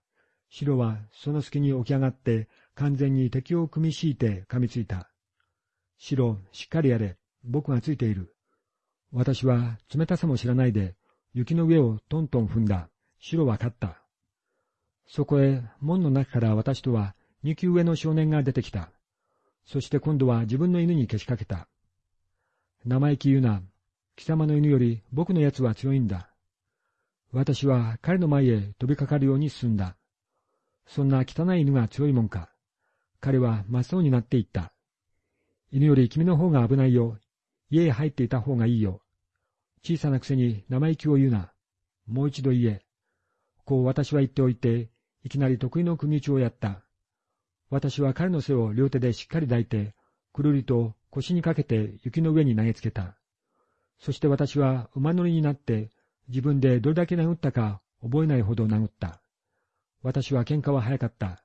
白はその隙に起き上がって完全に敵を組み敷いて噛みついた。白、しっかりやれ。僕がついている。私は冷たさも知らないで雪の上をトントン踏んだ。白は勝った。そこへ門の中から私とは二級上の少年が出てきた。そして今度は自分の犬にけしかけた。生意気言うな。貴様の犬より僕のやつは強いんだ。私は彼の前へ飛びかかるように進んだ。そんな汚い犬が強いもんか。彼は真っ青になっていった。犬より君の方が危ないよ。家へ入っていた方がいいよ。小さなくせに生意気を言うな。もう一度言え。こう私は言っておいて、いきなり得意の釘打ちをやった。私は彼の背を両手でしっかり抱いて、くるりと腰にかけて雪の上に投げつけた。そして私は馬乗りになって、自分でどれだけ殴ったか覚えないほど殴った。私は喧嘩は早かった。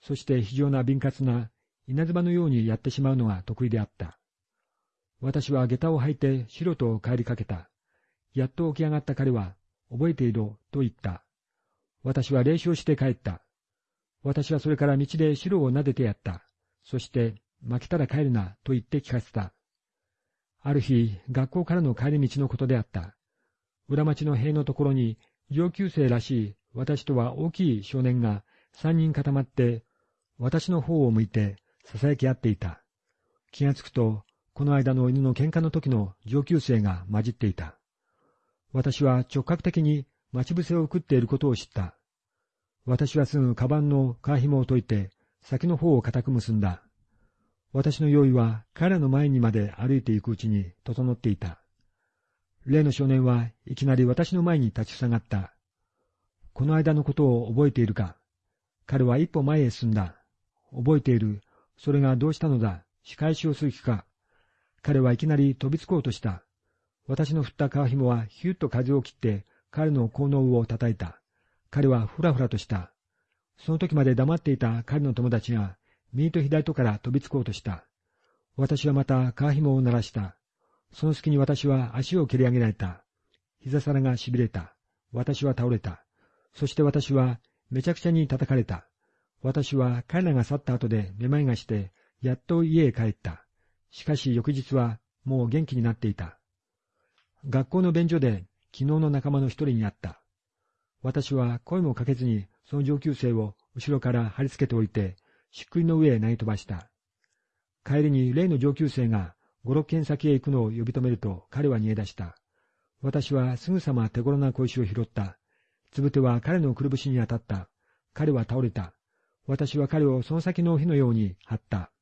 そして非常な敏捷な稲妻のようにやってしまうのが得意であった。私は下駄を履いて白と帰りかけた。やっと起き上がった彼は、覚えていろと言った。私は礼をして帰った。私はそれから道で白を撫でてやった。そして、負けたら帰るなと言って聞かせた。ある日、学校からの帰り道のことであった。裏町の塀のところに、上級生らしい私とは大きい少年が三人固まって、私の方を向いて囁き合っていた。気がつくと、この間の犬の喧嘩の時の上級生が混じっていた。私は直角的に待ち伏せを食っていることを知った。私はすぐカバンの皮紐を解いて、先の方を固く結んだ。私の用意は彼らの前にまで歩いていくうちに整っていた。例の少年はいきなり私の前に立ちふさがった。この間のことを覚えているか彼は一歩前へ進んだ。覚えている。それがどうしたのだ仕返しをする気か彼はいきなり飛びつこうとした。私の振った皮紐はヒュッと風を切って彼の効能を叩いた。彼はふらふらとした。その時まで黙っていた彼の友達が右と左とから飛びつこうとした。私はまた皮紐を鳴らした。その隙に私は足を蹴り上げられた。膝皿が痺れた。私は倒れた。そして私はめちゃくちゃに叩かれた。私は彼らが去った後でめまいがして、やっと家へ帰った。しかし翌日はもう元気になっていた。学校の便所で昨日の仲間の一人に会った。私は声もかけずにその上級生を後ろから貼り付けておいて、しっくりの上へ投げ飛ばした。帰りに例の上級生が五六軒先へ行くのを呼び止めると彼は逃げ出した。私はすぐさま手頃な小石を拾った。つぶては彼のくるぶしに当たった。彼は倒れた。私は彼をその先の火のように張った。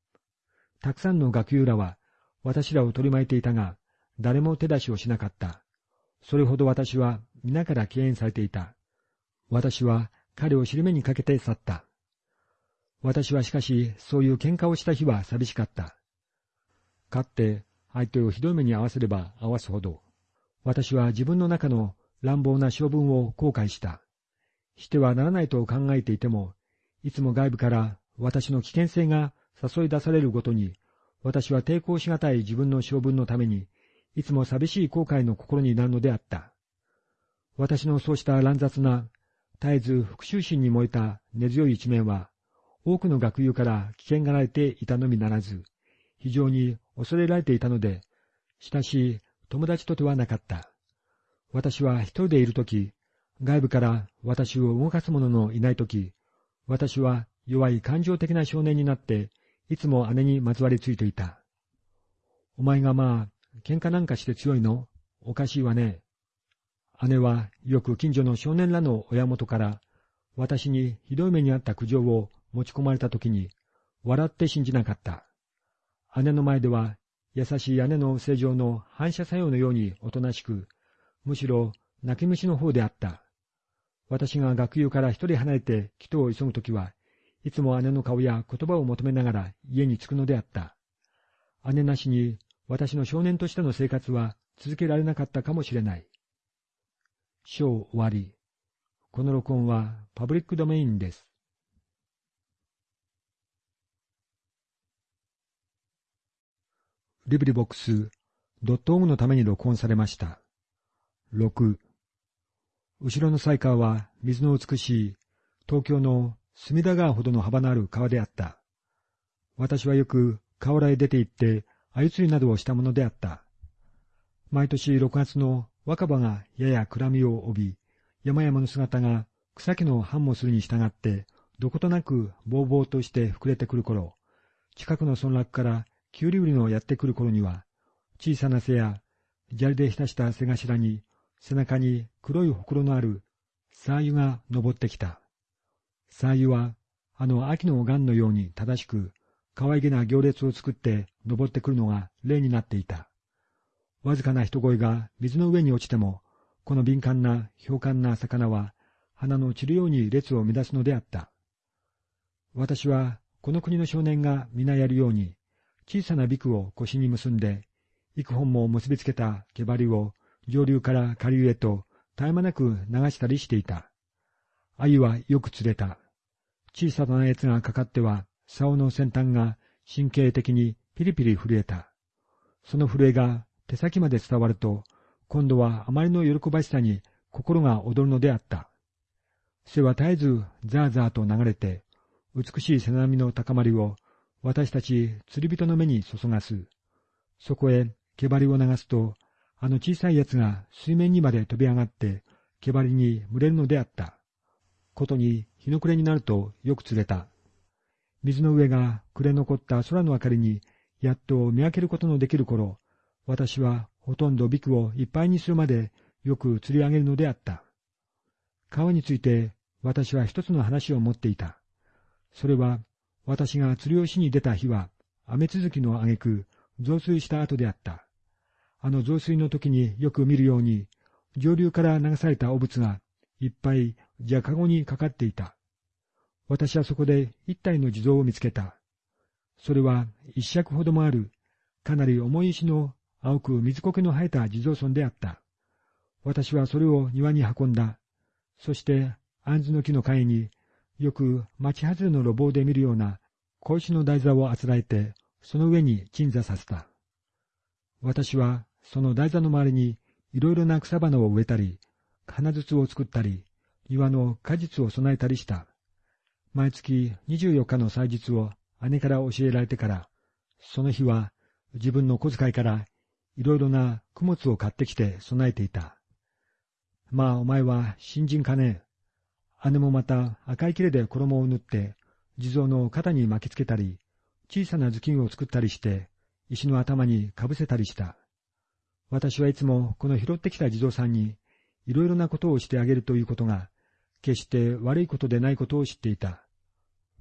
たくさんの学友らは私らを取り巻いていたが、誰も手出しをしなかった。それほど私は皆から敬遠されていた。私は彼を尻目にかけて去った。私はしかし、そういう喧嘩をした日は寂しかった。勝って相手をひどい目に合わせれば合わすほど、私は自分の中の乱暴な性分を後悔した。してはならないと考えていても、いつも外部から私の危険性が誘い出されるごとに、私は抵抗しがたい自分の性分のために、いつも寂しい後悔の心になるのであった。私のそうした乱雑な、絶えず復讐心に燃えた根強い一面は、多くの学友から危険がられていたのみならず、非常に恐れられていたので、親しい友達とではなかった。私は一人でいるとき、外部から私を動かす者のいないとき、私は弱い感情的な少年になって、いつも姉にまつわりついていた。お前がまあ、喧嘩なんかして強いの？おかしいわね。姉はよく近所の少年らの親元から私にひどい目にあった苦情を持ち込まれたときに笑って信じなかった。姉の前では優しい姉の正常の反射作用のようにおとなしく、むしろ泣き虫の方であった。私が学友から一人離れて祈祷を急ぐときは、いつも姉の顔や言葉を求めながら家に着くのであった。姉なしに私の少年としての生活は続けられなかったかもしれない。章終わり。この録音はパブリックドメインです。リブリボックス、ドットオグのために録音されました。6。後ろのサイカーは水の美しい東京の隅田川ほどの幅のある川であった。私はよく河原へ出て行って鮎釣りなどをしたものであった。毎年6月の若葉がやや暗みを帯び、山々の姿が草木の繁茂するに従って、どことなくぼうぼうとして膨れてくる頃、近くの村落からキュウリ売りのやってくる頃には、小さな背や砂利で浸した背頭に、背中に黒いほくろのあるサーユが登ってきた。サーユは、あの秋のガンのように正しく、可愛げな行列を作って登ってくるのが例になっていた。わずかな人声が水の上に落ちても、この敏感な、氷感な魚は、花の散るように列を乱すのであった。私は、この国の少年が皆やるように、小さなビクを腰に結んで、幾本も結びつけた毛針を上流から下流へと絶え間なく流したりしていた。鮎はよく釣れた。小さなやつがかかっては、竿の先端が神経的にピリピリ震えた。その震えが手先まで伝わると、今度はあまりの喜ばしさに心が躍るのであった。背は絶えずザーザーと流れて、美しい背波の高まりを私たち釣り人の目に注がす。そこへ毛針を流すと、あの小さいやつが水面にまで飛び上がって、毛針に群れるのであった。ことに日の暮れになるとよく釣れた。水の上が暮れ残った空の明かりに、やっと見分けることのできる頃、私はほとんどビクをいっぱいにするまでよく釣り上げるのであった。川について私は一つの話を持っていた。それは私が釣りをしに出た日は雨続きの挙句増水した後であった。あの増水の時によく見るように上流から流された汚物がいっぱいじゃかごにかかっていた。私はそこで一体の地蔵を見つけた。それは一尺ほどもある、かなり重い石の青く水苔の生えた地蔵村であった。私はそれを庭に運んだ。そして、杏の木の陰に、よく町外れの路傍で見るような小石の台座をあつらえて、その上に鎮座させた。私は、その台座の周りに、いろいろな草花を植えたり、花筒を作ったり、庭の果実を備えたりした。毎月24日の祭日を姉から教えられてから、その日は自分の小遣いからいろいろな供物を買ってきて備えていた。まあお前は新人かねえ。姉もまた赤い切れで衣を縫って、地蔵の肩に巻きつけたり、小さな頭巾を作ったりして、石の頭にかぶせたりした。私はいつもこの拾ってきた地蔵さんに、いろいろなことをしてあげるということが、決して悪いことでないことを知っていた。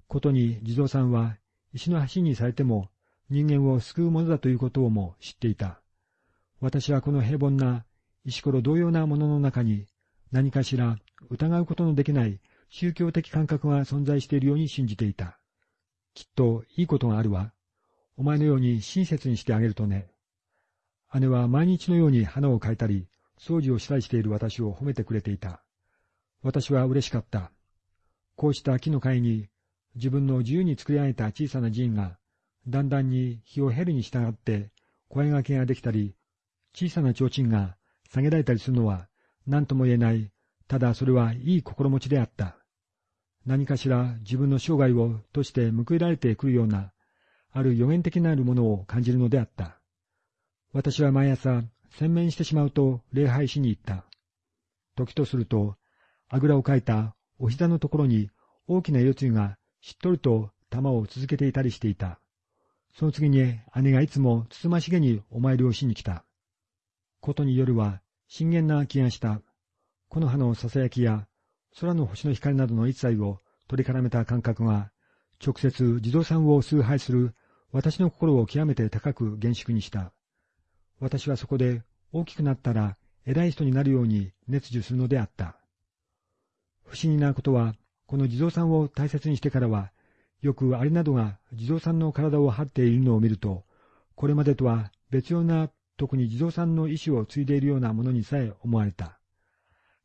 ことに地蔵さんは石の橋にされても人間を救うものだということをも知っていた。私はこの平凡な石ころ同様なものの中に何かしら疑うことのできない宗教的感覚が存在しているように信じていた。きっといいことがあるわ。お前のように親切にしてあげるとね。姉は毎日のように花を描いたり、掃除をしたりしている私を褒めてくれていた。私は嬉しかった。こうした木の会に自分の自由に作り上げた小さな寺院が、だんだんに日を減るに従って声掛けができたり、小さな提灯が下げられたりするのは何とも言えない、ただそれはいい心持ちであった。何かしら自分の生涯をとして報いられてくるような、ある予言的なるものを感じるのであった。私は毎朝、洗面してしまうと礼拝しに行った。時とすると、あぐらをかいたお膝のところに大きな夜露がしっとりと玉を続けていたりしていた。その次に姉がいつもつつましげにお参りをしに来た。ことに夜は深淵な気がした。木の葉のささやきや空の星の光などの一切を取り絡めた感覚が、直接地蔵さんを崇拝する私の心を極めて高く厳粛にした。私はそこで大きくなったら偉い人になるように熱受するのであった。不思議なことは、この地蔵さんを大切にしてからは、よくアリなどが地蔵さんの体を張っているのを見ると、これまでとは別様な特に地蔵さんの意志を継いでいるようなものにさえ思われた。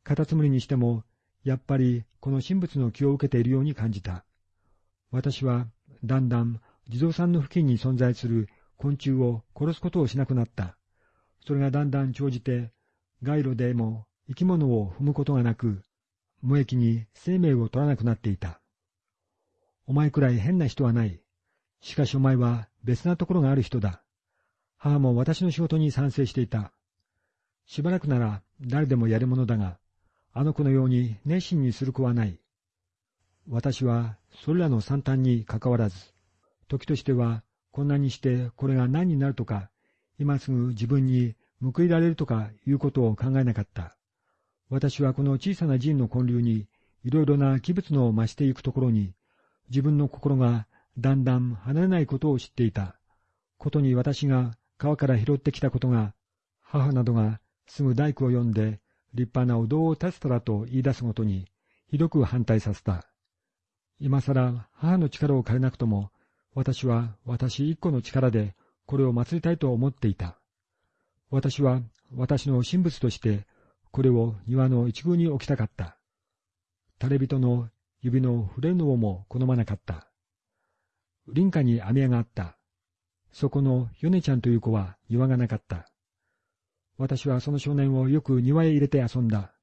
カタツムリにしても、やっぱりこの神仏の気を受けているように感じた。私はだんだん地蔵さんの付近に存在する昆虫を殺すことをしなくなった。それがだんだん長じて、街路でも生き物を踏むことがなく、無益に生命を取らなくなっていた。お前くらい変な人はない。しかしお前は別なところがある人だ。母も私の仕事に賛成していた。しばらくなら誰でもやるものだが、あの子のように熱心にする子はない。私はそれらの惨憺にかかわらず、時としてはこんなにしてこれが何になるとか、今すぐ自分に報いられるとかいうことを考えなかった。私はこの小さな寺院の建立にいろいろな器物の増していくところに、自分の心がだんだん離れないことを知っていた。ことに私が川から拾ってきたことが、母などがすぐ大工を呼んで、立派なお堂を建てたらと言い出すごとに、ひどく反対させた。今更母の力を借りなくとも、私は私一個の力でこれを祀りたいと思っていた。私は私の神仏としてこれを庭の一宮に置きたかった。垂れ人の指の触れるのも好まなかった。林家に網屋があった。そこの米ちゃんという子は庭がなかった。私はその少年をよく庭へ入れて遊んだ。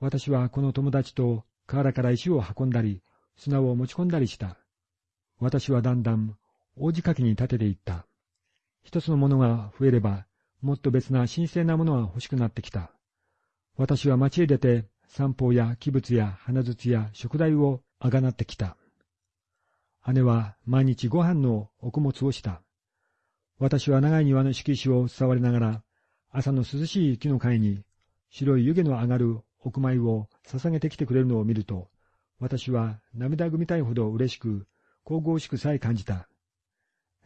私はこの友達と河原から石を運んだり、砂を持ち込んだりした。私はだんだん大仕掛けに立てていった。一つのものが増えれば、もっと別な神聖なものが欲しくなってきた。私は町へ出て散歩や器物や花筒や食材をあがなってきた。姉は毎日ご飯のお供物をした。私は長い庭の敷石を触りながら、朝の涼しい木の階に白い湯気の上がる奥米を捧げてきてくれるのを見ると、私は涙ぐみたいほど嬉しく、神々しくさえ感じた。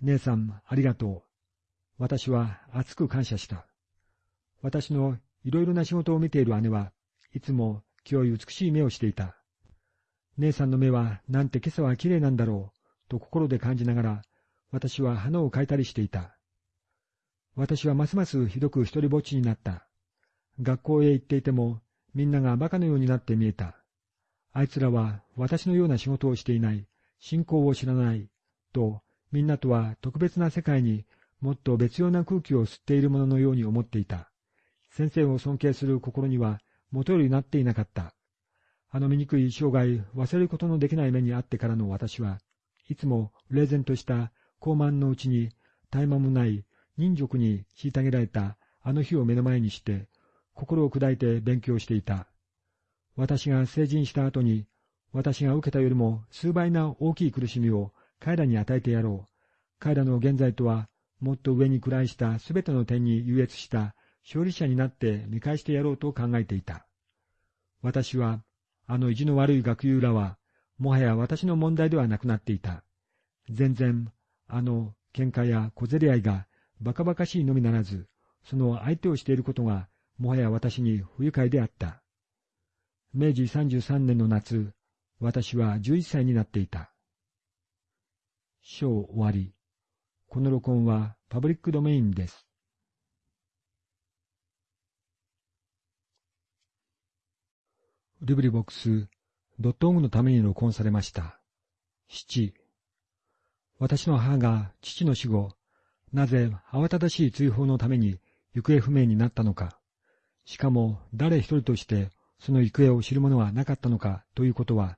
姉さん、ありがとう。私は熱く感謝した。私のいろいろな仕事を見ている姉はいつも清い美しい目をしていた。姉さんの目はなんて今朝は綺麗なんだろう、と心で感じながら、私は花を描いたりしていた。私はますますひどく一りぼっちになった。学校へ行っていても、みんなが馬鹿のようになって見えた。あいつらは私のような仕事をしていない、信仰を知らない、と、みんなとは特別な世界にもっと別様な空気を吸っているもののように思っていた。先生を尊敬する心には元よりなっていなかった。あの醜い生涯忘れることのできない目にあってからの私は、いつも冷然とした高慢のうちに絶え間もない忍辱に虐げられたあの日を目の前にして、心を砕いて勉強していた。私が成人した後に、私が受けたよりも数倍な大きい苦しみを彼らに与えてやろう。彼らの現在とはもっと上に位したすべての点に優越した勝利者になって見返してやろうと考えていた。私は、あの意地の悪い学友らは、もはや私の問題ではなくなっていた。全然、あの喧嘩や小競り合いがバカバカしいのみならず、その相手をしていることが、もはや私に不愉快であった。明治33年の夏、私は11歳になっていた。章終わり。この録音はパブリックドメインです。リブリボックス、ドットオグのために録音されました。七。私の母が父の死後、なぜ慌ただしい追放のために行方不明になったのか、しかも誰一人としてその行方を知る者はなかったのかということは、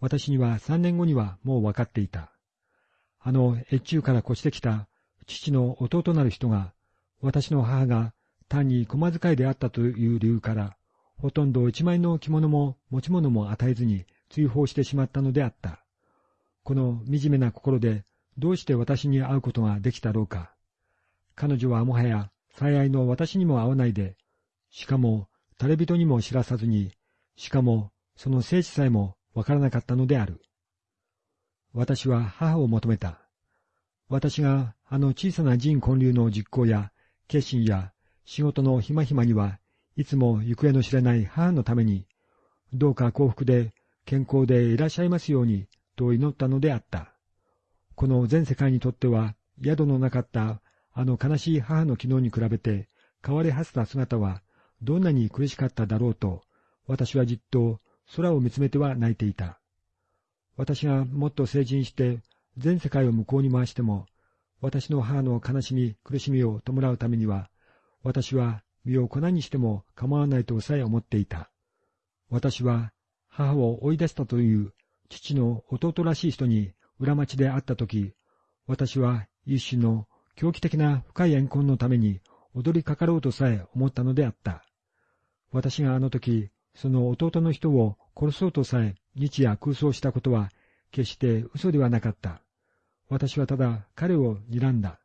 私には三年後にはもう分かっていた。あの越中から越してきた父の弟なる人が、私の母が単に駒遣いであったという理由から、ほとんど一枚の着物も持ち物も与えずに追放してしまったのであった。この惨めな心でどうして私に会うことができたろうか。彼女はもはや最愛の私にも会わないで、しかも垂れ人にも知らさずに、しかもその生死さえもわからなかったのである。私は母を求めた。私があの小さな人混流の実行や決心や仕事のひまひまにはいつも行方の知れない母のために、どうか幸福で健康でいらっしゃいますようにと祈ったのであった。この全世界にとっては宿のなかったあの悲しい母の昨日に比べて変わり果てた姿はどんなに苦しかっただろうと、私はじっと空を見つめては泣いていた。私がもっと成人して全世界を向こうに回しても、私の母の悲しみ、苦しみを弔うためには、私は身を粉にしても構わないとさえ思っていた。私は母を追い出したという父の弟らしい人に裏町で会ったとき、私は一種の狂気的な深い怨恨のために踊りかかろうとさえ思ったのであった。私があの時、その弟の人を殺そうとさえ日夜空想したことは決して嘘ではなかった。私はただ彼を睨んだ。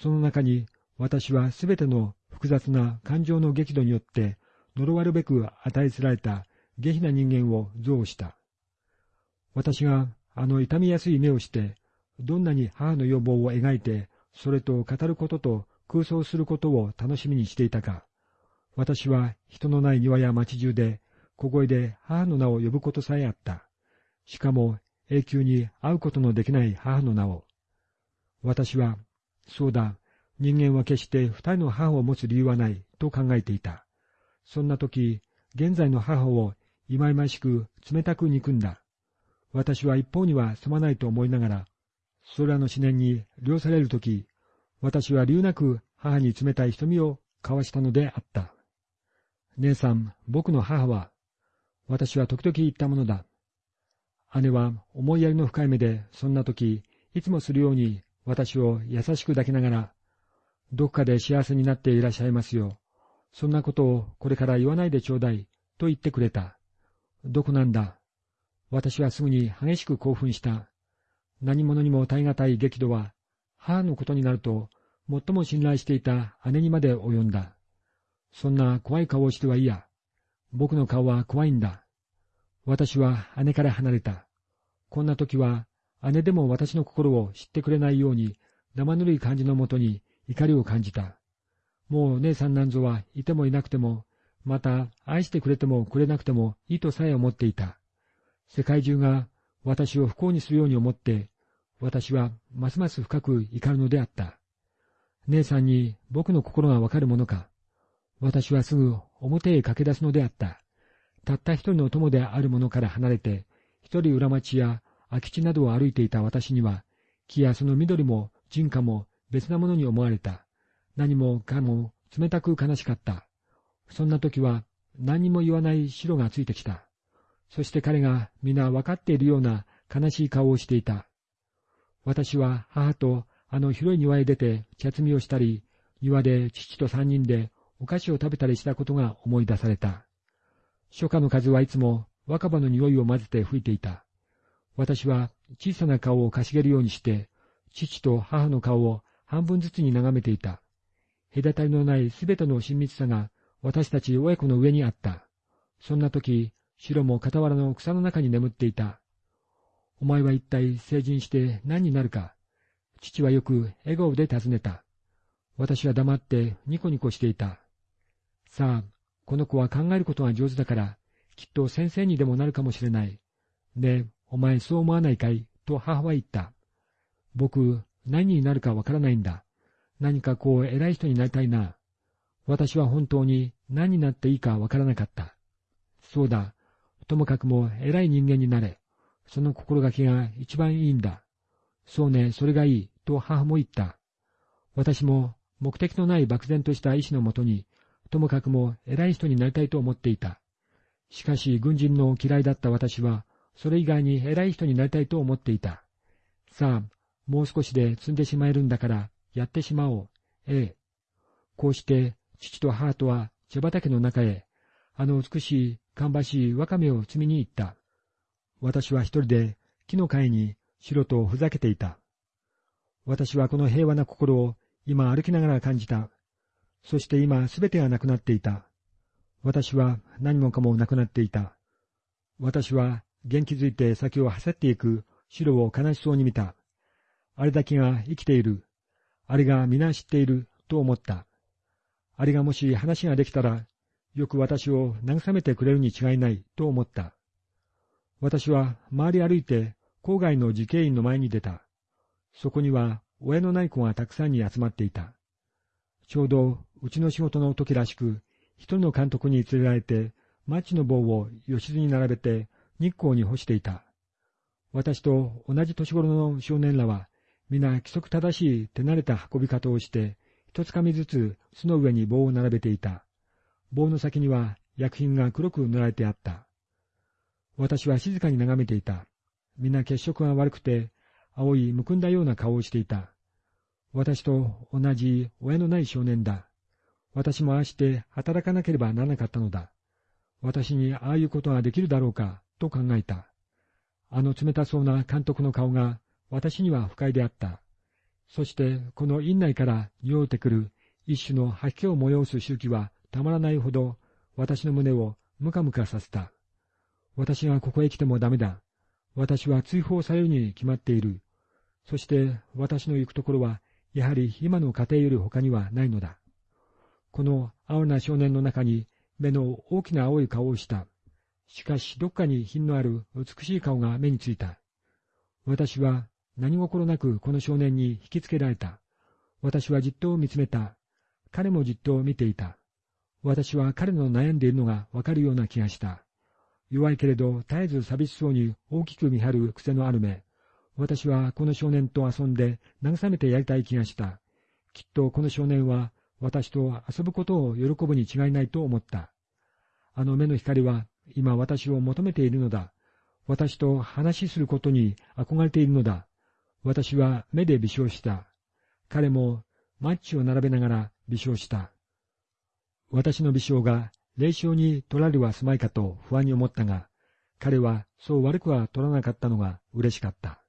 その中に私はすべての複雑な感情の激怒によって呪わるべく与えつられた下品な人間を憎悪した。私があの痛みやすい目をしてどんなに母の要望を描いて、それと語ることと空想することを楽しみにしていたか。私は人のない庭や町中で、小声で母の名を呼ぶことさえあった。しかも永久に会うことのできない母の名を。私は、そうだ、人間は決して二人の母を持つ理由はないと考えていた。そんな時、現在の母を忌々しく冷たく憎んだ。私は一方にはすまないと思いながら、それらの思念に量される時、私は理由なく母に冷たい瞳を交わしたのであった。姉さん、僕の母は、私は時々言ったものだ。姉は思いやりの深い目で、そんな時、いつもするように私を優しく抱きながら、どこかで幸せになっていらっしゃいますよ。そんなことをこれから言わないでちょうだい、と言ってくれた。どこなんだ。私はすぐに激しく興奮した。何者にも耐え難い激怒は、母のことになると、最も信頼していた姉にまで及んだ。そんな怖い顔をしてはいいや。僕の顔は怖いんだ。私は姉から離れた。こんな時は、姉でも私の心を知ってくれないように、生ぬるい感じのもとに怒りを感じた。もう姉さんなんぞはいてもいなくても、また愛してくれてもくれなくてもいいとさえ思っていた。世界中が私を不幸にするように思って、私はますます深く怒るのであった。姉さんに僕の心がわかるものか。私はすぐ表へ駆け出すのであった。たった一人の友である者から離れて、一人裏町や空き地などを歩いていた私には、木やその緑も人家も別なものに思われた。何もかも冷たく悲しかった。そんな時は何にも言わない白がついてきた。そして彼が皆分かっているような悲しい顔をしていた。私は母とあの広い庭へ出て茶摘みをしたり、庭で父と三人でお菓子を食べたりしたことが思い出された。初夏の風はいつも若葉の匂いを混ぜて吹いていた。私は小さな顔をかしげるようにして、父と母の顔を半分ずつに眺めていた。隔たりのないすべての親密さが私たち親子の上にあった。そんな時、白も傍らの草の中に眠っていた。お前は一体成人して何になるか。父はよく笑顔で尋ねた。私は黙ってニコニコしていた。さあ、この子は考えることが上手だから、きっと先生にでもなるかもしれない。ねえ、お前そう思わないかい？と母は言った。僕、何になるかわからないんだ。何かこう偉い人になりたいな。私は本当に何になっていいかわからなかった。そうだ。ともかくも偉い人間になれ。その心がけが一番いいんだ。そうね、それがいい。と母も言った。私も目的のない漠然とした意志のもとに、ともかくも偉い人になりたいと思っていた。しかし軍人の嫌いだった私は、それ以外に偉い人になりたいと思っていた。さあ、もう少しで積んでしまえるんだから、やってしまおう。ええ。こうして、父と母とは茶畑の中へ、あの美しい、芳しいわかめを摘みに行った。私は一人で木の貝に白とふざけていた。私はこの平和な心を今歩きながら感じた。そして今すべてがなくなっていた。私は何もかもなくなっていた。私は元気づいて先を走っていく白を悲しそうに見た。あれだけが生きている。あれが皆知っていると思った。あれがもし話ができたら、よく私を慰めてくれるに違いないと思った。私は周り歩いて郊外の慈恵院の前に出た。そこには親のない子がたくさんに集まっていた。ちょうどうちの仕事の時らしく、一人の監督に連れられて、マッチの棒を吉津に並べて日光に干していた。私と同じ年頃の少年らは、皆規則正しい手慣れた運び方をして、一つかみずつ巣の上に棒を並べていた。棒の先には薬品が黒く塗られてあった。私は静かに眺めていた。皆血色が悪くて、青いむくんだような顔をしていた。私と同じ親のない少年だ。私もああして働かなければならなかったのだ。私にああいうことができるだろうか、と考えた。あの冷たそうな監督の顔が私には不快であった。そしてこの院内から匂ってくる一種の吐き気を催す周期はたまらないほど私の胸をムカムカさせた。私がここへ来てもダメだ。私は追放されるに決まっている。そして私の行くところは、やはり今の家庭より他にはないのだ。この青な少年の中に目の大きな青い顔をした。しかしどっかに品のある美しい顔が目についた。私は何心なくこの少年に引きつけられた。私はじっと見つめた。彼もじっと見ていた。私は彼の悩んでいるのがわかるような気がした。弱いけれど絶えず寂しそうに大きく見張る癖のある目。私はこの少年と遊んで慰めてやりたい気がした。きっとこの少年は私と遊ぶことを喜ぶに違いないと思った。あの目の光は今私を求めているのだ。私と話しすることに憧れているのだ。私は目で微笑した。彼もマッチを並べながら微笑した。私の微笑が霊障に取られはすまいかと不安に思ったが、彼はそう悪くは取らなかったのが嬉しかった。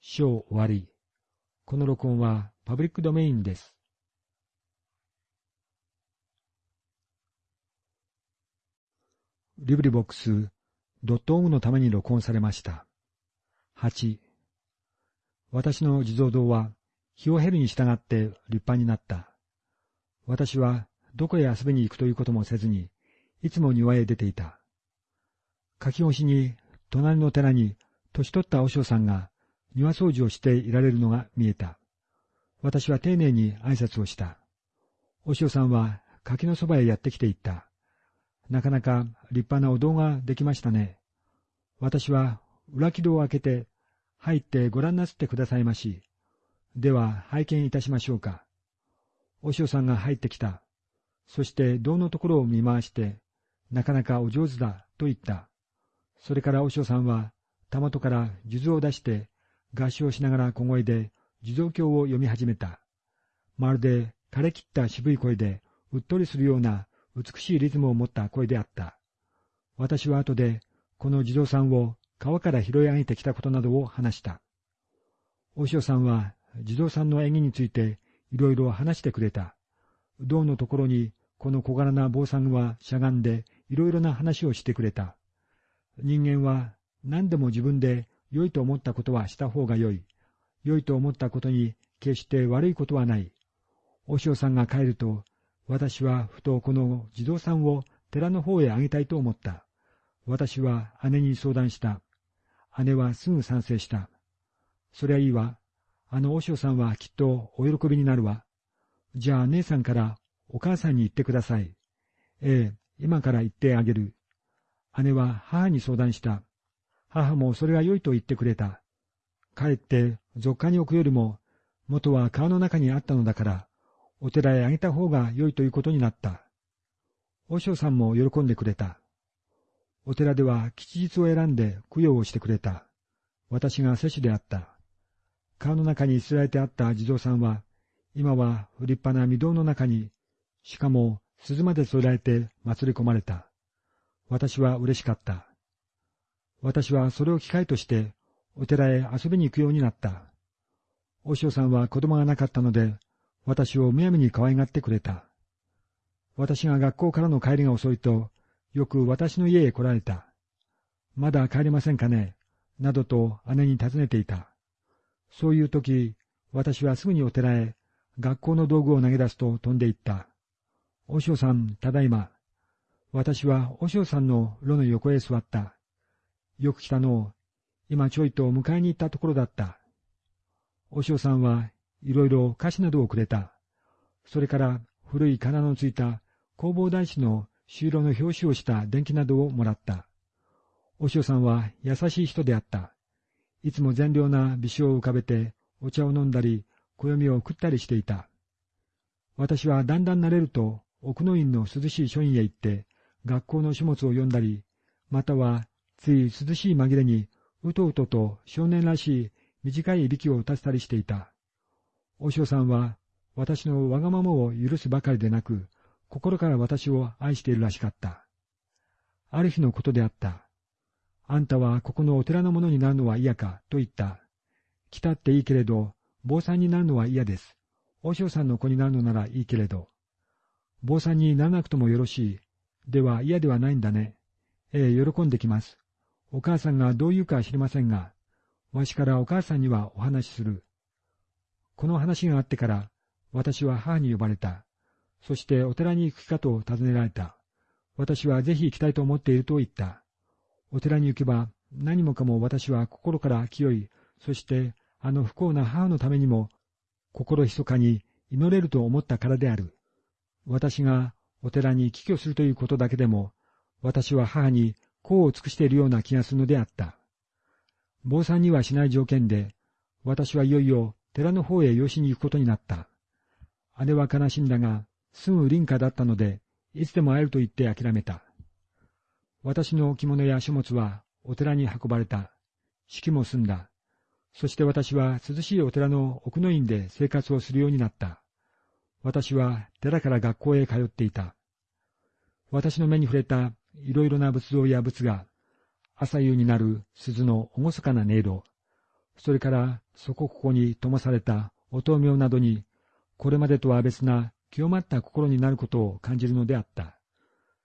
章終わり。この録音はパブリックドメインです。リブリボックス、ドットオムのために録音されました。8、私の地蔵堂は、日を経るに従って立派になった。私は、どこへ遊びに行くということもせずに、いつも庭へ出ていた。書き越しに、隣の寺に、年取った和尚さんが、庭掃除をしていられるのが見えた。私は丁寧に挨拶をした。和尚さんは柿のそばへやってきていった。なかなか立派なお堂ができましたね。私は裏木戸を開けて、入ってご覧なすってくださいまし。では拝見いたしましょうか。お師さんが入ってきた。そして堂のところを見回して、なかなかお上手だと言った。それからお師さんは、たまとから数珠を出して、合唱しながら小声で地蔵経を読み始めた。まるで枯れ切った渋い声で、うっとりするような美しいリズムを持った声であった。私は後で、この地蔵さんを川から拾い上げてきたことなどを話した。大塩さんは地蔵さんの演技についていろいろ話してくれた。銅のところにこの小柄な坊さんはしゃがんでいろいろな話をしてくれた。人間は何でも自分で良いと思ったことはした方が良い。良いと思ったことに決して悪いことはない。お塩さんが帰ると私はふとこの地蔵さんを寺の方へあげたいと思った。私は姉に相談した。姉はすぐ賛成した。そりゃいいわ。あの和尚さんはきっとお喜びになるわ。じゃあ姉さんからお母さんに言ってください。ええ、今から言ってあげる。姉は母に相談した。母もそれが良いと言ってくれた。かえって俗家に置くよりも、元は川の中にあったのだから、お寺へあげた方が良いということになった。和尚さんも喜んでくれた。お寺では吉日を選んで供養をしてくれた。私が摂取であった。川の中に捨てられてあった地蔵さんは、今は立派な御堂の中に、しかも鈴まで添えられて祭り込まれた。私は嬉しかった。私はそれを機会として、お寺へ遊びに行くようになった。和尚さんは子供がなかったので、私をむやみに可愛がってくれた。私が学校からの帰りが遅いと、よく私の家へ来られた。まだ帰れませんかねなどと姉に尋ねていた。そういう時、私はすぐにお寺へ学校の道具を投げ出すと飛んでいった。おしおさん、ただいま。私はおしおさんの炉の横へ座った。よく来たの今ちょいと迎えに行ったところだった。おしおさんはいろいろ菓子などをくれた。それから古い金のついた弘法大師の修路の表紙をした電気などをもらった。おしおさんは優しい人であった。いつも善良な微笑を浮かべてお茶を飲んだり、暦を食ったりしていた。私はだんだん慣れると奥の院の涼しい書院へ行って学校の書物を読んだり、またはつい涼しい紛れにうとうとと少年らしい短いいびきを打たせたりしていた。おしおさんは、私のわがままを許すばかりでなく、心から私を愛しているらしかった。ある日のことであった。あんたはここのお寺のものになるのは嫌か、と言った。来たっていいけれど、坊さんになるのは嫌です。おしおさんの子になるのならいいけれど。坊さんにならなくともよろしい。では嫌ではないんだね。ええ、喜んできます。お母さんがどう言うか知りませんが、わしからお母さんにはお話しする。この話があってから、私は母に呼ばれた。そしてお寺に行くかと尋ねられた。私はぜひ行きたいと思っていると言った。お寺に行けば何もかも私は心から清い、そしてあの不幸な母のためにも心密かに祈れると思ったからである。私がお寺に帰居するということだけでも、私は母に功を尽くしているような気がするのであった。坊さんにはしない条件で、私はいよいよ寺の方へ養子に行くことになった。姉は悲しんだが、すぐ林家だったので、いつでも会えると言って諦めた。私の着物や書物はお寺に運ばれた。式も済んだ。そして私は涼しいお寺の奥の院で生活をするようになった。私は寺から学校へ通っていた。私の目に触れたいろいろな仏像や仏が、朝夕になる鈴の厳かな音色、それからそこここに灯されたお灯明などに、これまでとは別な清まった心になることを感じるのであった。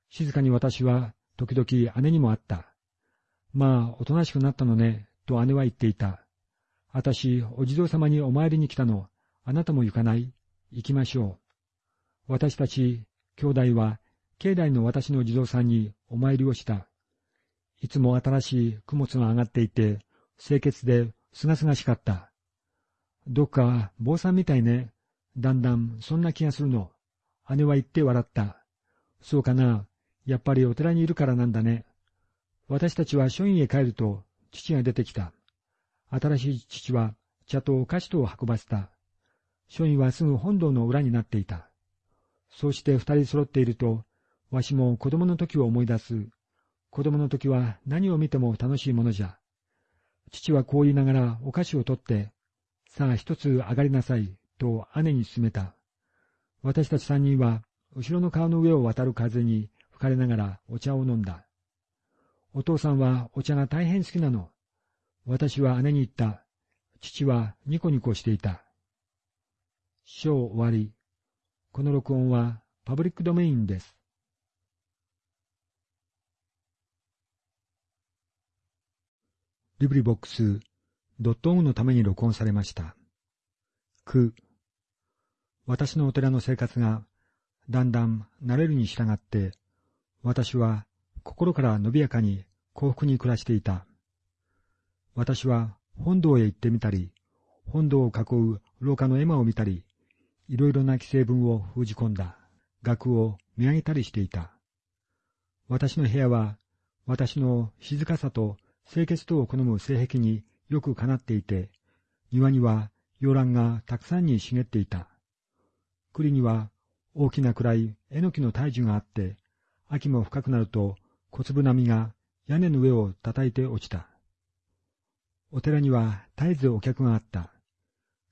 静かに私は時々姉にも会った。まあ、おとなしくなったのね、と姉は言っていた。あたし、お地蔵様にお参りに来たの、あなたも行かない行きましょう。私たち、兄弟は、境内の私の地蔵さんにお参りをした。いつも新しい供物が上がっていて、清潔で、すがすがしかった。どっか、坊さんみたいね。だんだん、そんな気がするの。姉は言って笑った。そうかな。やっぱりお寺にいるからなんだね。私たちは書院へ帰ると、父が出てきた。新しい父は茶とお菓子とを運ばせた。書院はすぐ本堂の裏になっていた。そうして二人揃っていると、わしも子供の時を思い出す。子供の時は何を見ても楽しいものじゃ。父はこう言いながらお菓子を取って、さあ一つ上がりなさい、と姉に勧めた。私たち三人は、後ろの川の上を渡る風に吹かれながらお茶を飲んだ。お父さんはお茶が大変好きなの。私は姉に言った。父はニコニコしていた。章終わり。この録音はパブリックドメインです。リブリボックスドットオンのために録音されました。句。私のお寺の生活がだんだん慣れるに従って、私は心から伸びやかに幸福に暮らしていた。私は本堂へ行ってみたり、本堂を囲う廊下の絵馬を見たり、いろいろな規制文を封じ込んだ額を見上げたりしていた。私の部屋は、私の静かさと清潔とを好む性癖によくかなっていて、庭には洋蘭がたくさんに茂っていた。栗には大きな暗いえのきの大樹があって、秋も深くなると小粒波が屋根の上を叩いて落ちた。お寺には絶えずお客があった。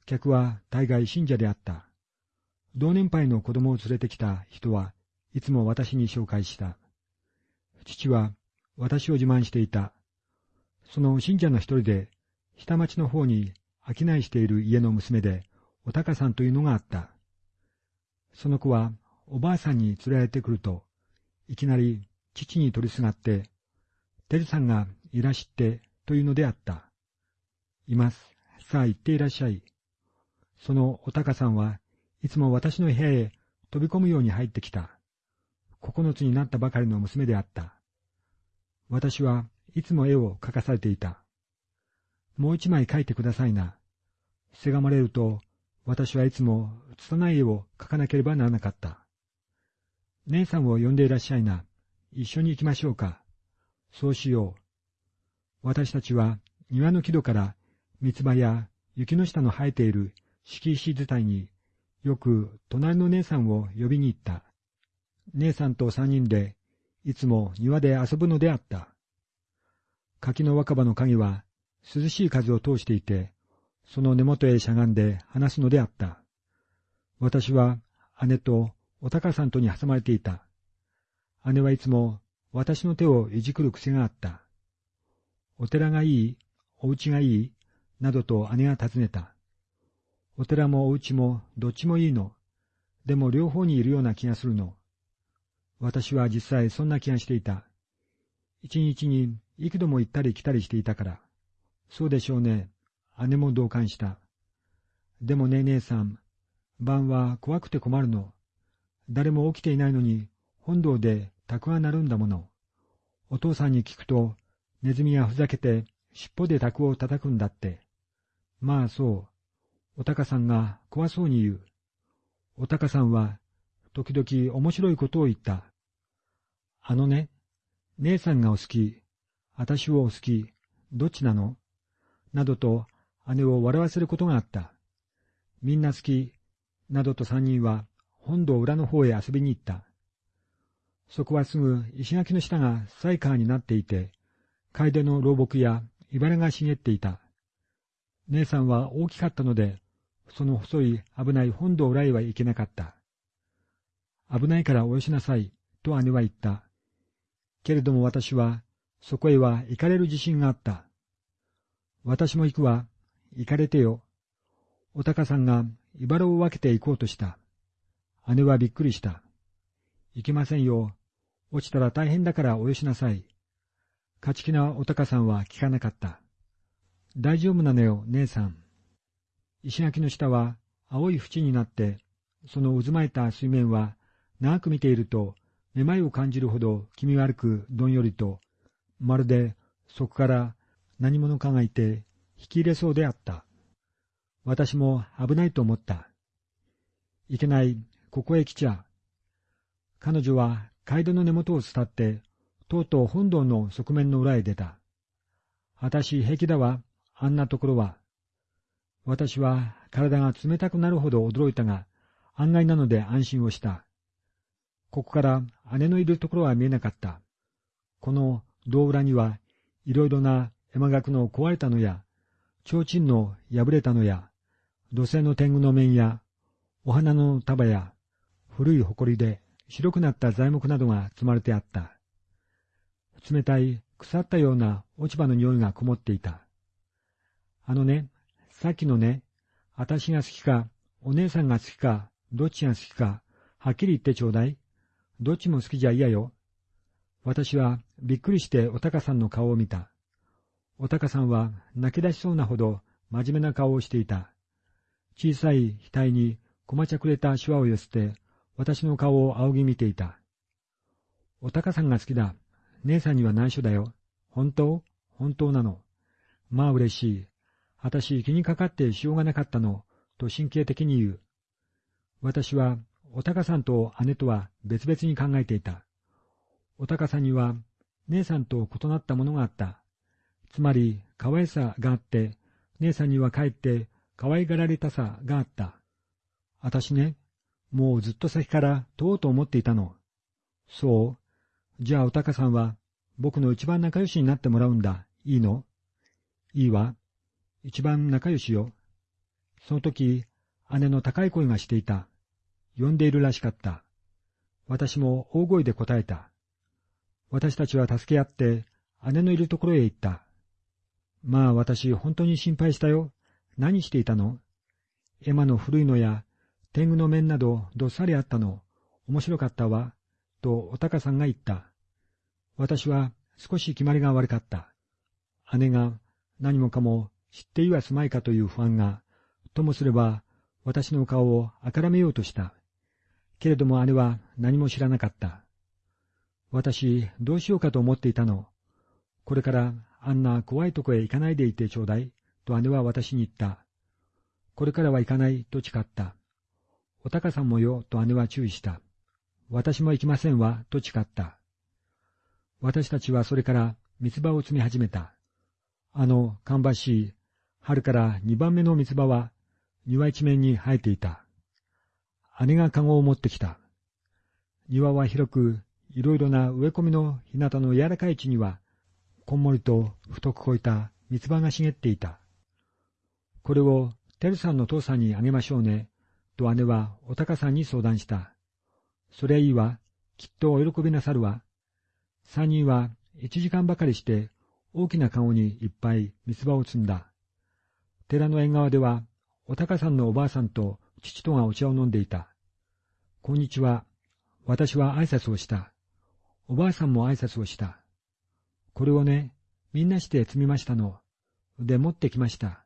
客は大概信者であった。同年配の子供を連れてきた人はいつも私に紹介した。父は私を自慢していた。その信者の一人で、下町の方に商いしている家の娘で、おたかさんというのがあった。その子はおばあさんに連れられてくると、いきなり父に取りすがって、てるさんがいらしってというのであった。います。さあ行っていらっしゃい。そのおたかさんはいつも私の部屋へ飛び込むように入ってきた。九つになったばかりの娘であった。私はいつも絵を描かされていた。もう一枚描いてくださいな。せがまれると、私はいつも拙い絵を描かなければならなかった。姉さんを呼んでいらっしゃいな。一緒に行きましょうか。そうしよう。私たちは庭の木戸から三つ葉や雪の下の生えている敷石伝いによく隣の姉さんを呼びに行った。姉さんと三人でいつも庭で遊ぶのであった。柿の若葉の影は涼しい風を通していて、その根元へしゃがんで話すのであった。私は姉とお高さんとに挟まれていた。姉はいつも私の手をいじくる癖があった。お寺がいいお家がいいなどと姉が尋ねた。お寺もお家もどっちもいいの。でも両方にいるような気がするの。私は実際そんな気がしていた。一日に幾度も行ったり来たりしていたから。そうでしょうね。姉も同感した。でもね、姉さん、晩は怖くて困るの。誰も起きていないのに、本堂で宅が鳴るんだもの。お父さんに聞くと、ネズミがふざけて尻尾で宅を叩くんだって。まあそう。おたかさんが怖そうに言う。おたかさんは、時々面白いことを言った。あのね、姉さんがお好き、私をお好き、どっちなの？などと姉を笑わせることがあった。みんな好き、などと三人は本堂裏の方へ遊びに行った。そこはすぐ石垣の下がサイカーになっていて、楓の老木や茨が茂っていた。姉さんは大きかったので、その細い危ない本堂裏へは行けなかった。危ないからおよしなさい、と姉は言った。けれども私は、そこへは行かれる自信があった。私も行くわ、行かれてよ。おたかさんが茨を分けて行こうとした。姉はびっくりした。行けませんよ。落ちたら大変だからおよしなさい。勝ち気なおたかさんは聞かなかった。大丈夫なのよ、姉さん。石垣の下は青い縁になって、その渦巻いた水面は長く見ていると、めまいを感じるほど気味悪くどんよりと、まるでそこから何者かがいて引き入れそうであった。私も危ないと思った。いけない、ここへ来ちゃ。彼女は街道の根元を伝って、とうとう本堂の側面の裏へ出た。私平気だわ、あんなところは。私は体が冷たくなるほど驚いたが、案外なので安心をした。ここから姉のいるところは見えなかった。この胴裏にはいろいろな山岳の壊れたのや、提灯の破れたのや、土星の天狗の面や、お花の束や、古い埃で白くなった材木などが積まれてあった。冷たい腐ったような落ち葉の匂いがこもっていた。あのね、さっきのね、私が好きか、お姉さんが好きか、どっちが好きか、はっきり言ってちょうだい。どっちも好きじゃ嫌よ。私はびっくりしておたかさんの顔を見た。おたかさんは泣き出しそうなほど真面目な顔をしていた。小さい額にこまちゃくれた手話を寄せて、私の顔を仰ぎ見ていた。おたかさんが好きだ。姉さんには内緒だよ。本当？本当なの。まあ嬉しい。私気にかかってしようがなかったの、と神経的に言う。私はおたかさんと姉とは別々に考えていた。おたかさんには姉さんと異なったものがあった。つまり、可愛さがあって、姉さんにはかえって可愛がられたさがあった。あたしね、もうずっと先からとうと思っていたの。そうじゃあおたかさんは僕の一番仲良しになってもらうんだ。いいの？いいわ。一番仲良しよ。その時、姉の高い声がしていた。呼んでいるらしかった。私も大声で答えた。私たちは助け合って、姉のいるところへ行った。まあ私、本当に心配したよ。何していたの？エマの古いのや、天狗の面などどっさりあったの？面白かったわ。とおたかさんが言った。私は少し決まりが悪かった。姉が何もかも知っていはすまいかという不安が、ともすれば私の顔をあからめようとした。けれども姉は何も知らなかった。私、どうしようかと思っていたの。これからあんな怖いとこへ行かないでいてちょうだい、と姉は私に言った。これからは行かないと誓った。おたかさんもよ、と姉は注意した。私も行きませんわ、と誓った。私たちはそれから三つ葉を摘み始めた。あの、芳しい、春から二番目の三つ葉は、庭一面に生えていた。姉が籠を持ってきた。庭は広く、いろいろな植え込みの日向の柔らかい地には、こんもりと太くこいた三つ葉が茂っていた。これを、てるさんの父さんにあげましょうね、と姉はおたかさんに相談した。そりゃいいわ、きっとお喜びなさるわ。三人は一時間ばかりして大きな籠にいっぱい三つ葉を積んだ。寺の縁側では、おたかさんのおばあさんと父とがお茶を飲んでいた。こんにちは。私は挨拶をした。おばあさんも挨拶をした。これをね、みんなして積みましたの。で持ってきました。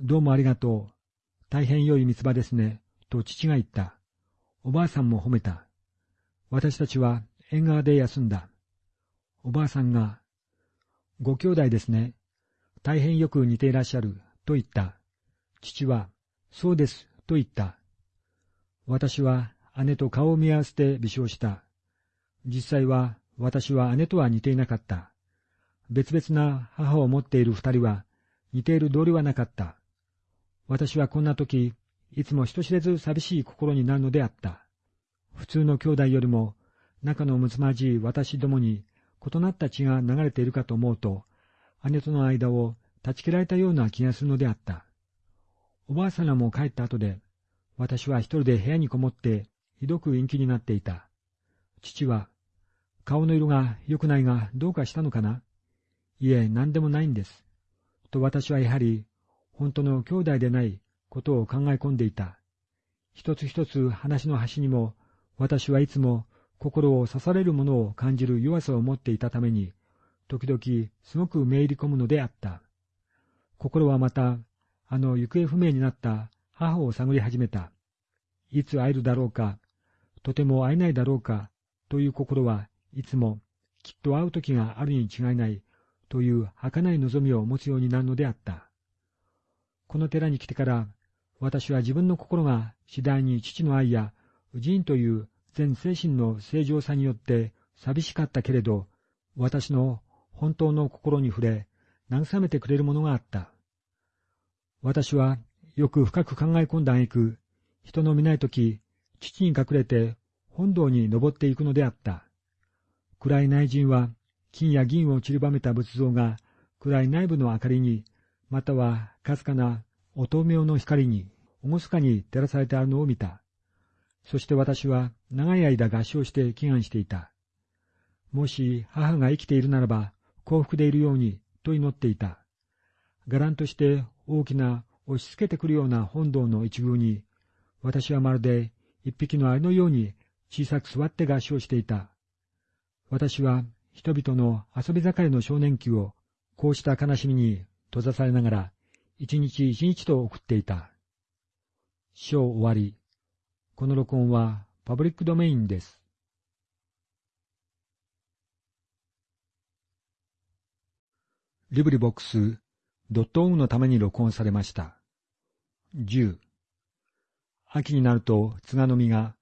どうもありがとう。大変良い三つ葉ですね。と父が言った。おばあさんも褒めた。私たちは縁側で休んだ。おばあさんが、ご兄弟ですね。大変よく似ていらっしゃる。と言った。父は、そうです。と言った。私は姉と顔を見合わせて微笑した。実際は私は姉とは似ていなかった。別々な母を持っている二人は似ている道理はなかった。私はこんな時、いつも人知れず寂しい心になるのであった。普通の兄弟よりも仲の睦まじい私どもに異なった血が流れているかと思うと、姉との間を断ち切られたような気がするのであった。おばあさんらも帰った後で、私は一人で部屋にこもってひどく陰気になっていた。父は、顔の色が良くないがどうかしたのかな？いえ、何でもないんです。と私はやはり、本当の兄弟でないことを考え込んでいた。一つ一つ話の端にも、私はいつも心を刺されるものを感じる弱さを持っていたために、時々すごくめいり込むのであった。心はまた、あの行方不明になった母を探り始めた。いつ会えるだろうか、とても会えないだろうか、という心はいつもきっと会う時があるに違いないという儚い望みを持つようになるのであった。この寺に来てから私は自分の心が次第に父の愛や寺院という全精神の正常さによって寂しかったけれど、私の本当の心に触れ、慰めてくれるものがあった。私はよく深く考え込んだ挙句、人の見ないとき、父に隠れて本堂に登っていくのであった。暗い内陣は金や銀を散りばめた仏像が暗い内部の明かりに、またはかすかな乙女用の光に、厳かに照らされてあるのを見た。そして私は長い間合唱して祈願していた。もし母が生きているならば幸福でいるようにと祈っていた。伽藍として大きな押し付けてくるような本堂の一宮に、私はまるで一匹のアリのように小さく座って合唱していた。私は人々の遊び盛りの少年期をこうした悲しみに閉ざされながら一日一日と送っていた。章終わり。この録音はパブリックドメインです。リブリボックスドットオンのために録音されました。10秋になると津賀の実が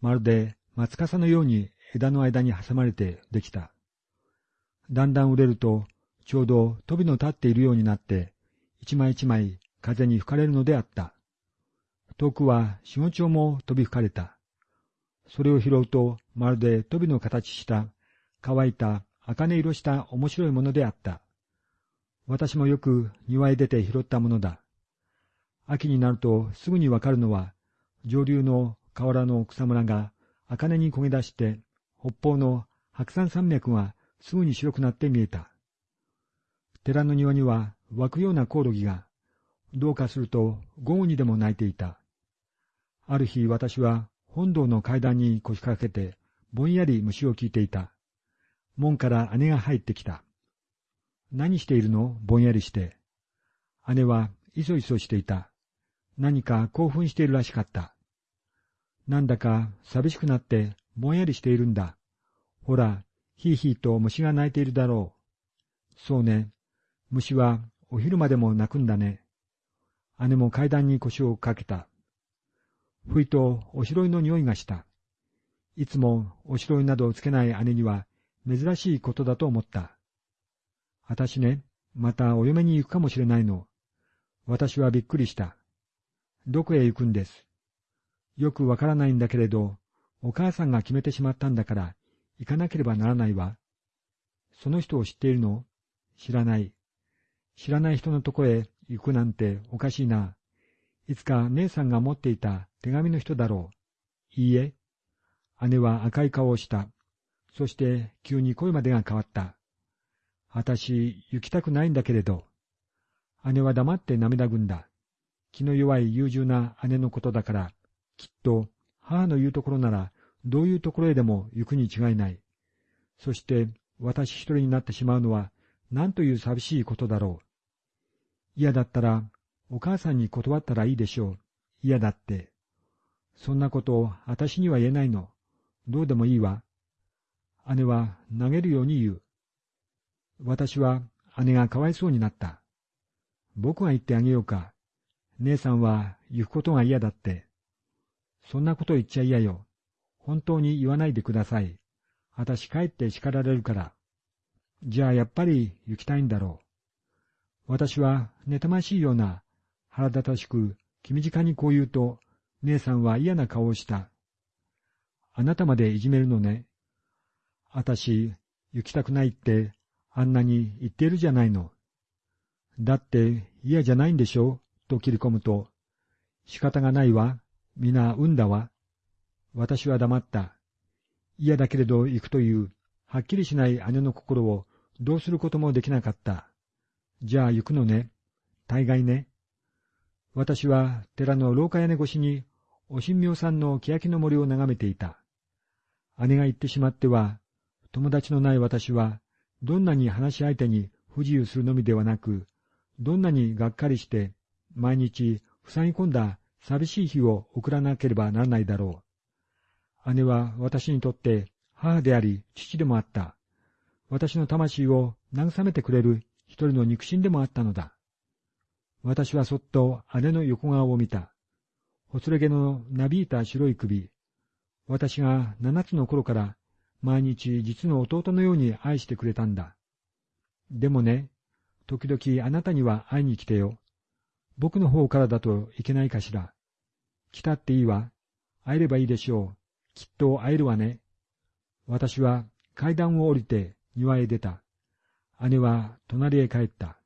まるで松笠のように枝の間に挟まれてできた。だんだん売れるとちょうど飛びの立っているようになって一枚一枚風に吹かれるのであった。遠くは四五丁も飛び吹かれた。それを拾うとまるで飛びの形した乾いた茜色した面白いものであった。私もよく庭へ出て拾ったものだ。秋になるとすぐにわかるのは、上流の河原の草むらが茜に焦げ出して、北方の白山山脈がすぐに白くなって見えた。寺の庭には湧くようなコオロギが、どうかすると午後にでも鳴いていた。ある日私は本堂の階段に腰掛けて、ぼんやり虫を聞いていた。門から姉が入ってきた。何しているの？ぼんやりして。姉はいそいそしていた。何か興奮しているらしかった。なんだか寂しくなってぼんやりしているんだ。ほら、ひいひいと虫が鳴いているだろう。そうね。虫はお昼までも鳴くんだね。姉も階段に腰をかけた。ふいとおしろいの匂いがした。いつもおしろいなどをつけない姉には珍しいことだと思った。あたしね、またお嫁に行くかもしれないの。私はびっくりした。どこへ行くんです？よくわからないんだけれど、お母さんが決めてしまったんだから、行かなければならないわ。その人を知っているの？知らない。知らない人のとこへ行くなんておかしいな。いつか姉さんが持っていた手紙の人だろう。いいえ。姉は赤い顔をした。そして急に声までが変わった。あたし、行きたくないんだけれど。姉は黙って涙ぐんだ。気の弱い優柔な姉のことだから、きっと母の言うところなら、どういうところへでも行くに違いない。そして、私一人になってしまうのは、何という寂しいことだろう。嫌だったら、お母さんに断ったらいいでしょう。嫌だって。そんなことを私には言えないの。どうでもいいわ。姉は投げるように言う。私は姉がかわいそうになった。僕が言ってあげようか。姉さんは行くことが嫌だって。そんなこと言っちゃ嫌よ。本当に言わないでください。私帰って叱られるから。じゃあやっぱり行きたいんだろう。私は妬ましいような腹立たしく気短にこう言うと、姉さんは嫌な顔をした。あなたまでいじめるのね。あたし、行きたくないってあんなに言っているじゃないの。だって嫌じゃないんでしょ？うと切り込むと、仕方がないわ。皆産んだわ。私は黙った。嫌だけれど行くという、はっきりしない姉の心をどうすることもできなかった。じゃあ行くのね。大概ね。私は寺の廊下屋根越しに、お神明さんの欅の森を眺めていた。姉が行ってしまっては、友達のない私は、どんなに話し相手に不自由するのみではなく、どんなにがっかりして、毎日塞ぎ込んだ寂しい日を送らなければならないだろう。姉は私にとって母であり父でもあった。私の魂を慰めてくれる一人の肉親でもあったのだ。私はそっと姉の横顔を見た。ほつれ毛のなびいた白い首。私が七つの頃から毎日実の弟のように愛してくれたんだ。でもね、時々あなたには会いに来てよ。僕の方からだといけないかしら。来たっていいわ。会えればいいでしょう。きっと会えるわね。私は階段を降りて庭へ出た。姉は隣へ帰った。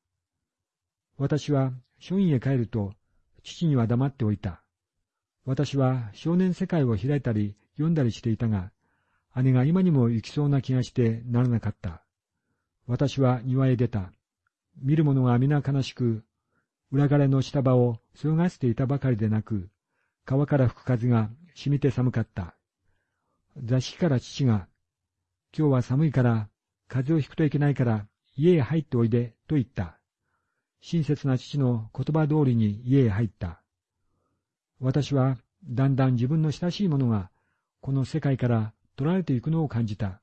私は書院へ帰ると、父には黙っておいた。私は少年世界を開いたり読んだりしていたが、姉が今にも行きそうな気がしてならなかった。私は庭へ出た。見る者が皆悲しく、裏枯れの下場をそがせていたばかりでなく、川から吹く風がしみて寒かった。座敷から父が、今日は寒いから風邪をひくといけないから家へ入っておいでと言った。親切な父の言葉通りに家へ入った。私はだんだん自分の親しいものがこの世界から取られていくのを感じた。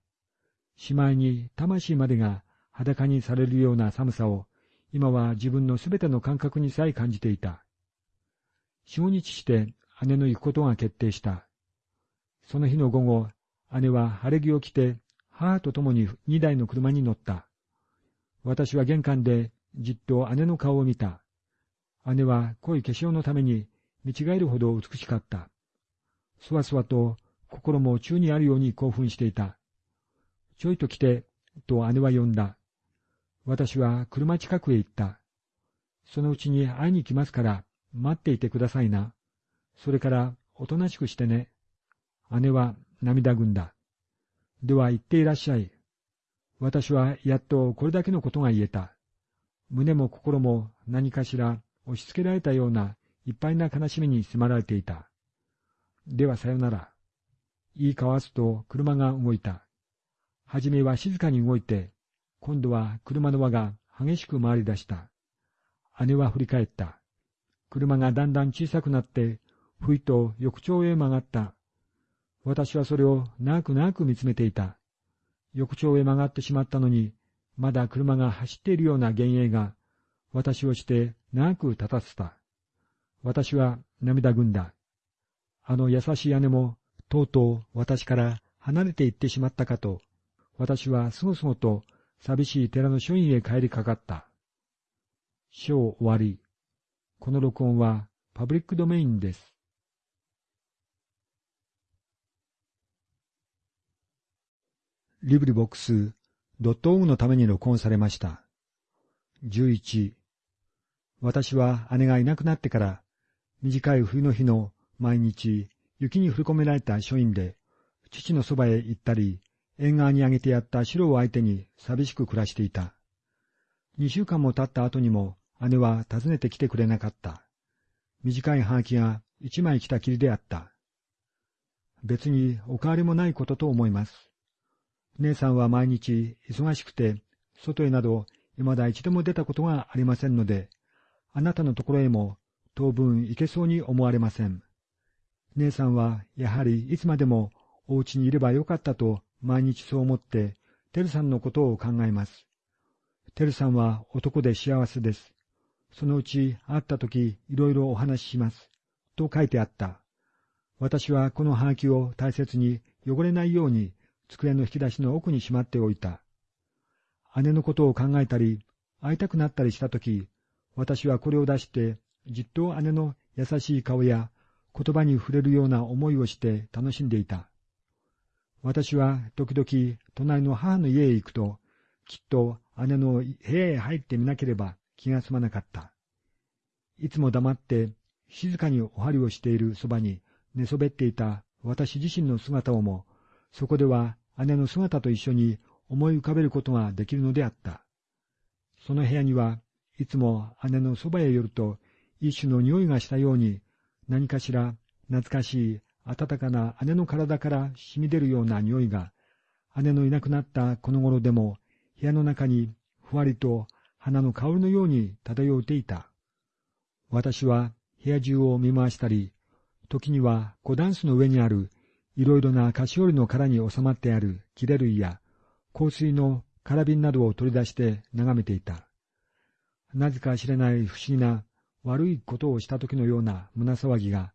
しまいに魂までが裸にされるような寒さを今は自分のすべての感覚にさえ感じていた。四五日して姉の行くことが決定した。その日の午後、姉は晴れ着を着て母と共に二台の車に乗った。私は玄関でじっと姉の顔を見た。姉は濃い化粧のために見違えるほど美しかった。そわそわと心も宙にあるように興奮していた。ちょいと来て、と姉は呼んだ。私は車近くへ行った。そのうちに会いに来ますから、待っていてくださいな。それから、おとなしくしてね。姉は涙ぐんだ。では行っていらっしゃい。私はやっとこれだけのことが言えた。胸も心も何かしら押し付けられたようないっぱいな悲しみに迫られていた。ではさよなら。言い交わすと車が動いた。はじめは静かに動いて、今度は車の輪が激しく回り出した。姉は振り返った。車がだんだん小さくなって、ふいと翌朝へ曲がった。私はそれを長く長く見つめていた。翌朝へ曲がってしまったのに、まだ車が走っているような幻影が、私をして長く立たせた。私は涙ぐんだ。あの優しい姉も、とうとう私から離れていってしまったかと、私はすごすごと寂しい寺の書院へ帰りかかった。章終わり。この録音はパブリックドメインです。リブリボックスドットオグのために録音されました。11私は姉がいなくなってから短い冬の日の毎日雪に振り込められた書院で父のそばへ行ったり縁側にあげてやった白を相手に寂しく暮らしていた。二週間も経った後にも姉は訪ねてきてくれなかった。短い葉書が一枚来たきりであった。別にお変わりもないことと思います。姉さんは毎日忙しくて、外へなど未だ一度も出たことがありませんので、あなたのところへも当分行けそうに思われません。姉さんはやはりいつまでもお家にいればよかったと毎日そう思って、テルさんのことを考えます。テルさんは男で幸せです。そのうち会った時いろいろお話しします。と書いてあった。私はこのハガキを大切に汚れないように机の引き出しの奥にしまっておいた。姉のことを考えたり、会いたくなったりしたとき、私はこれを出して、じっと姉の優しい顔や言葉に触れるような思いをして楽しんでいた。私は時々隣の母の家へ行くと、きっと姉の部屋へ入ってみなければ気が済まなかった。いつも黙って静かにお針をしているそばに寝そべっていた私自身の姿をも、そこでは姉の姿と一緒に思い浮かべることができるのであった。その部屋にはいつも姉のそばへ寄ると一種の匂いがしたように何かしら懐かしい暖かな姉の体から染み出るような匂いが姉のいなくなったこの頃でも部屋の中にふわりと花の香りのように漂っていた。私は部屋中を見回したり、時には小ダンスの上にあるいろいろな菓子折りの殻に収まってある切れ類や香水の空瓶などを取り出して眺めていた。なぜか知れない不思議な悪いことをした時のような胸騒ぎが、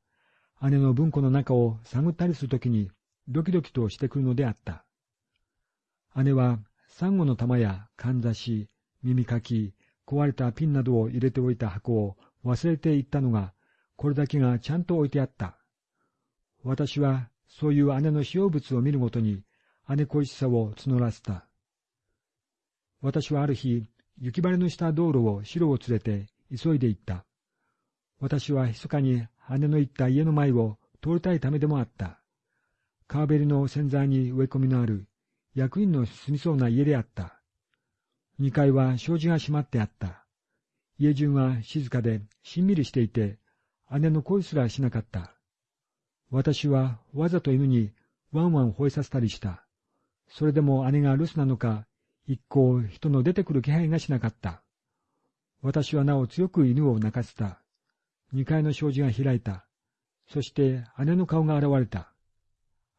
姉の文庫の中を探ったりするときにドキドキとしてくるのであった。姉はサンゴの玉やかんざし、耳かき、壊れたピンなどを入れておいた箱を忘れていったのが、これだけがちゃんと置いてあった。私はそういう姉の使用物を見るごとに姉恋しさを募らせた。私はある日、雪晴れのした道路を白を連れて急いで行った。私は密かに姉の行った家の前を通りたいためでもあった。川べりの洗剤に植え込みのある役員の住みそうな家であった。二階は障子が閉まってあった。家中は静かでしんみりしていて、姉の声すらしなかった。私はわざと犬にワンワン吠えさせたりした。それでも姉が留守なのか、一向人の出てくる気配がしなかった。私はなお強く犬を泣かせた。二階の障子が開いた。そして姉の顔が現れた。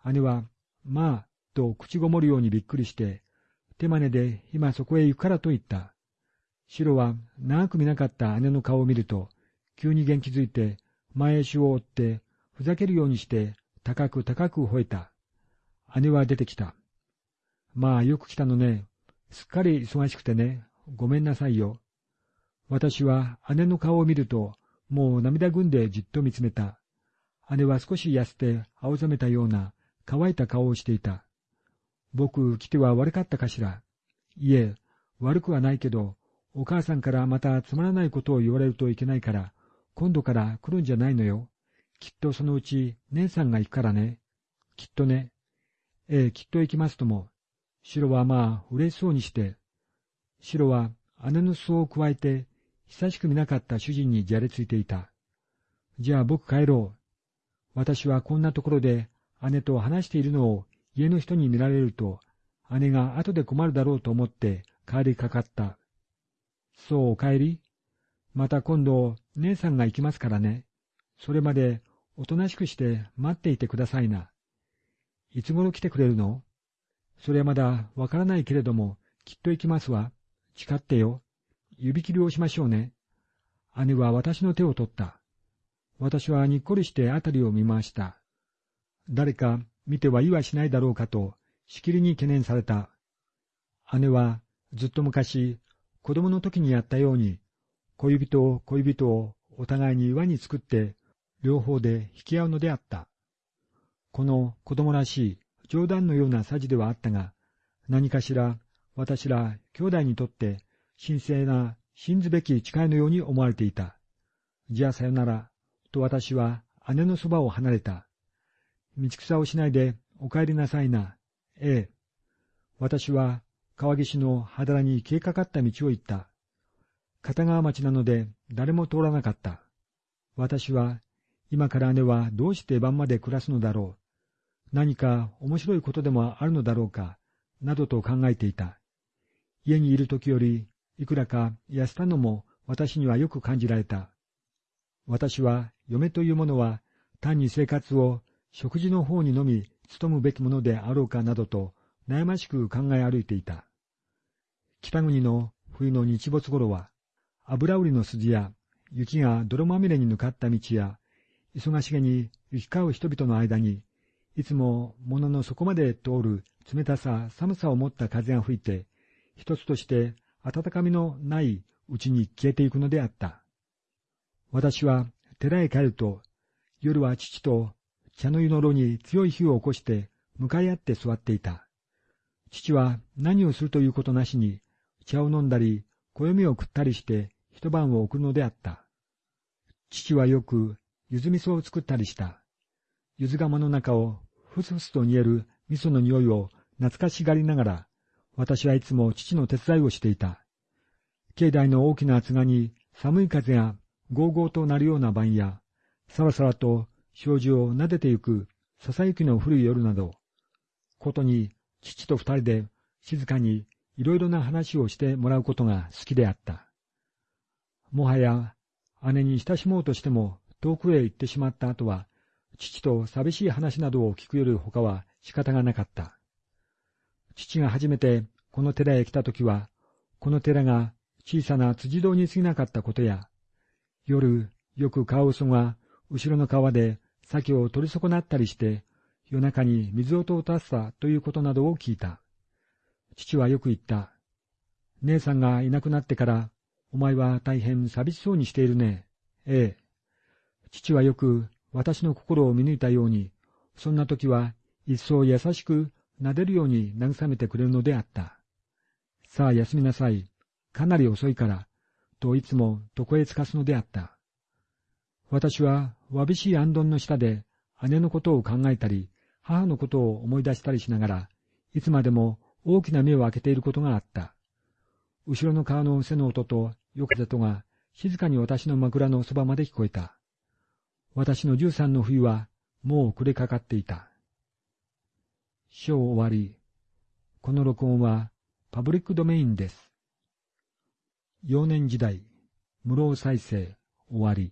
姉は、まあ、と口ごもるようにびっくりして、手真似で今そこへ行くからと言った。シロは長く見なかった姉の顔を見ると、急に元気づいて、前足を追って、ふざけるようにして、高く高く吠えた。姉は出てきた。まあよく来たのね。すっかり忙しくてね。ごめんなさいよ。私は姉の顔を見ると、もう涙ぐんでじっと見つめた。姉は少し痩せて青ざめたような乾いた顔をしていた。僕来ては悪かったかしら。いえ、悪くはないけど、お母さんからまたつまらないことを言われるといけないから、今度から来るんじゃないのよ。きっとそのうち姉さんが行くからね。きっとね。ええ、きっと行きますとも。シロはまあ嬉しそうにして、シロは姉の裾をくわえて、久しく見なかった主人にじゃれついていた。じゃあ僕帰ろう。私はこんなところで姉と話しているのを家の人に見られると、姉が後で困るだろうと思って帰りかかった。そう、お帰りまた今度、姉さんが行きますからね。それまで、おとなしくして待っていてくださいな。いつ頃来てくれるの？それはまだわからないけれども、きっと行きますわ。誓ってよ。指切りをしましょうね。姉は私の手を取った。私はにっこりしてあたりを見回した。誰か見てはいはしないだろうかと、しきりに懸念された。姉はずっと昔、子供の時にやったように、小指と小指とをお互いに輪に作って、両方で引き合うのであった。この子供らしい冗談のようなさじではあったが、何かしら私ら兄弟にとって神聖な信ずべき誓いのように思われていた。じゃあさよなら、と私は姉のそばを離れた。道草をしないでお帰りなさいな。ええ。私は川岸の肌に消えかかった道を行った。片川町なので誰も通らなかった。私は今から姉はどうして晩まで暮らすのだろう。何か面白いことでもあるのだろうか、などと考えていた。家にいる時より、いくらか痩せたのも私にはよく感じられた。私は嫁というものは単に生活を食事の方にのみ努むべきものであろうかなどと悩ましく考え歩いていた。北国の冬の日没頃は、油売りの筋や雪が泥まみれに抜かった道や、忙しげに行き交う人々の間に、いつも物の底まで通る冷たさ、寒さを持った風が吹いて、一つとして温かみのないうちに消えていくのであった。私は寺へ帰ると、夜は父と茶の湯の炉に強い火を起こして向かい合って座っていた。父は何をするということなしに、茶を飲んだり、暦を食ったりして一晩を送るのであった。父はよく、ゆず味噌を作ったりした。ゆず釜の中をふすふすと煮える味噌の匂いを懐かしがりながら、私はいつも父の手伝いをしていた。境内の大きな厚賀に寒い風がゴーゴーとなるような晩や、さらさらと障子を撫でてゆくささゆきの古い夜など、ことに父と二人で静かにいろいろな話をしてもらうことが好きであった。もはや姉に親しもうとしても遠くへ行ってしまった後は、父と寂しい話などを聞くより他は仕方がなかった。父が初めてこの寺へ来た時は、この寺が小さな辻堂に過ぎなかったことや、夜よくカワウソが後ろの川で鮭を取り損なったりして、夜中に水音を立てたということなどを聞いた。父はよく言った。姉さんがいなくなってから、お前は大変寂しそうにしているね。ええ。父はよく私の心を見抜いたように、そんな時は一層優しく撫でるように慰めてくれるのであった。さあ休みなさい。かなり遅いから、といつも床へつかすのであった。私はわびしい安どの下で姉のことを考えたり、母のことを思い出したりしながら、いつまでも大きな目を開けていることがあった。後ろの川の背の音と横風とが静かに私の枕のそばまで聞こえた。私の十三の冬はもう暮れかかっていた。章終わり。この録音はパブリックドメインです。幼年時代、無老再生終わり。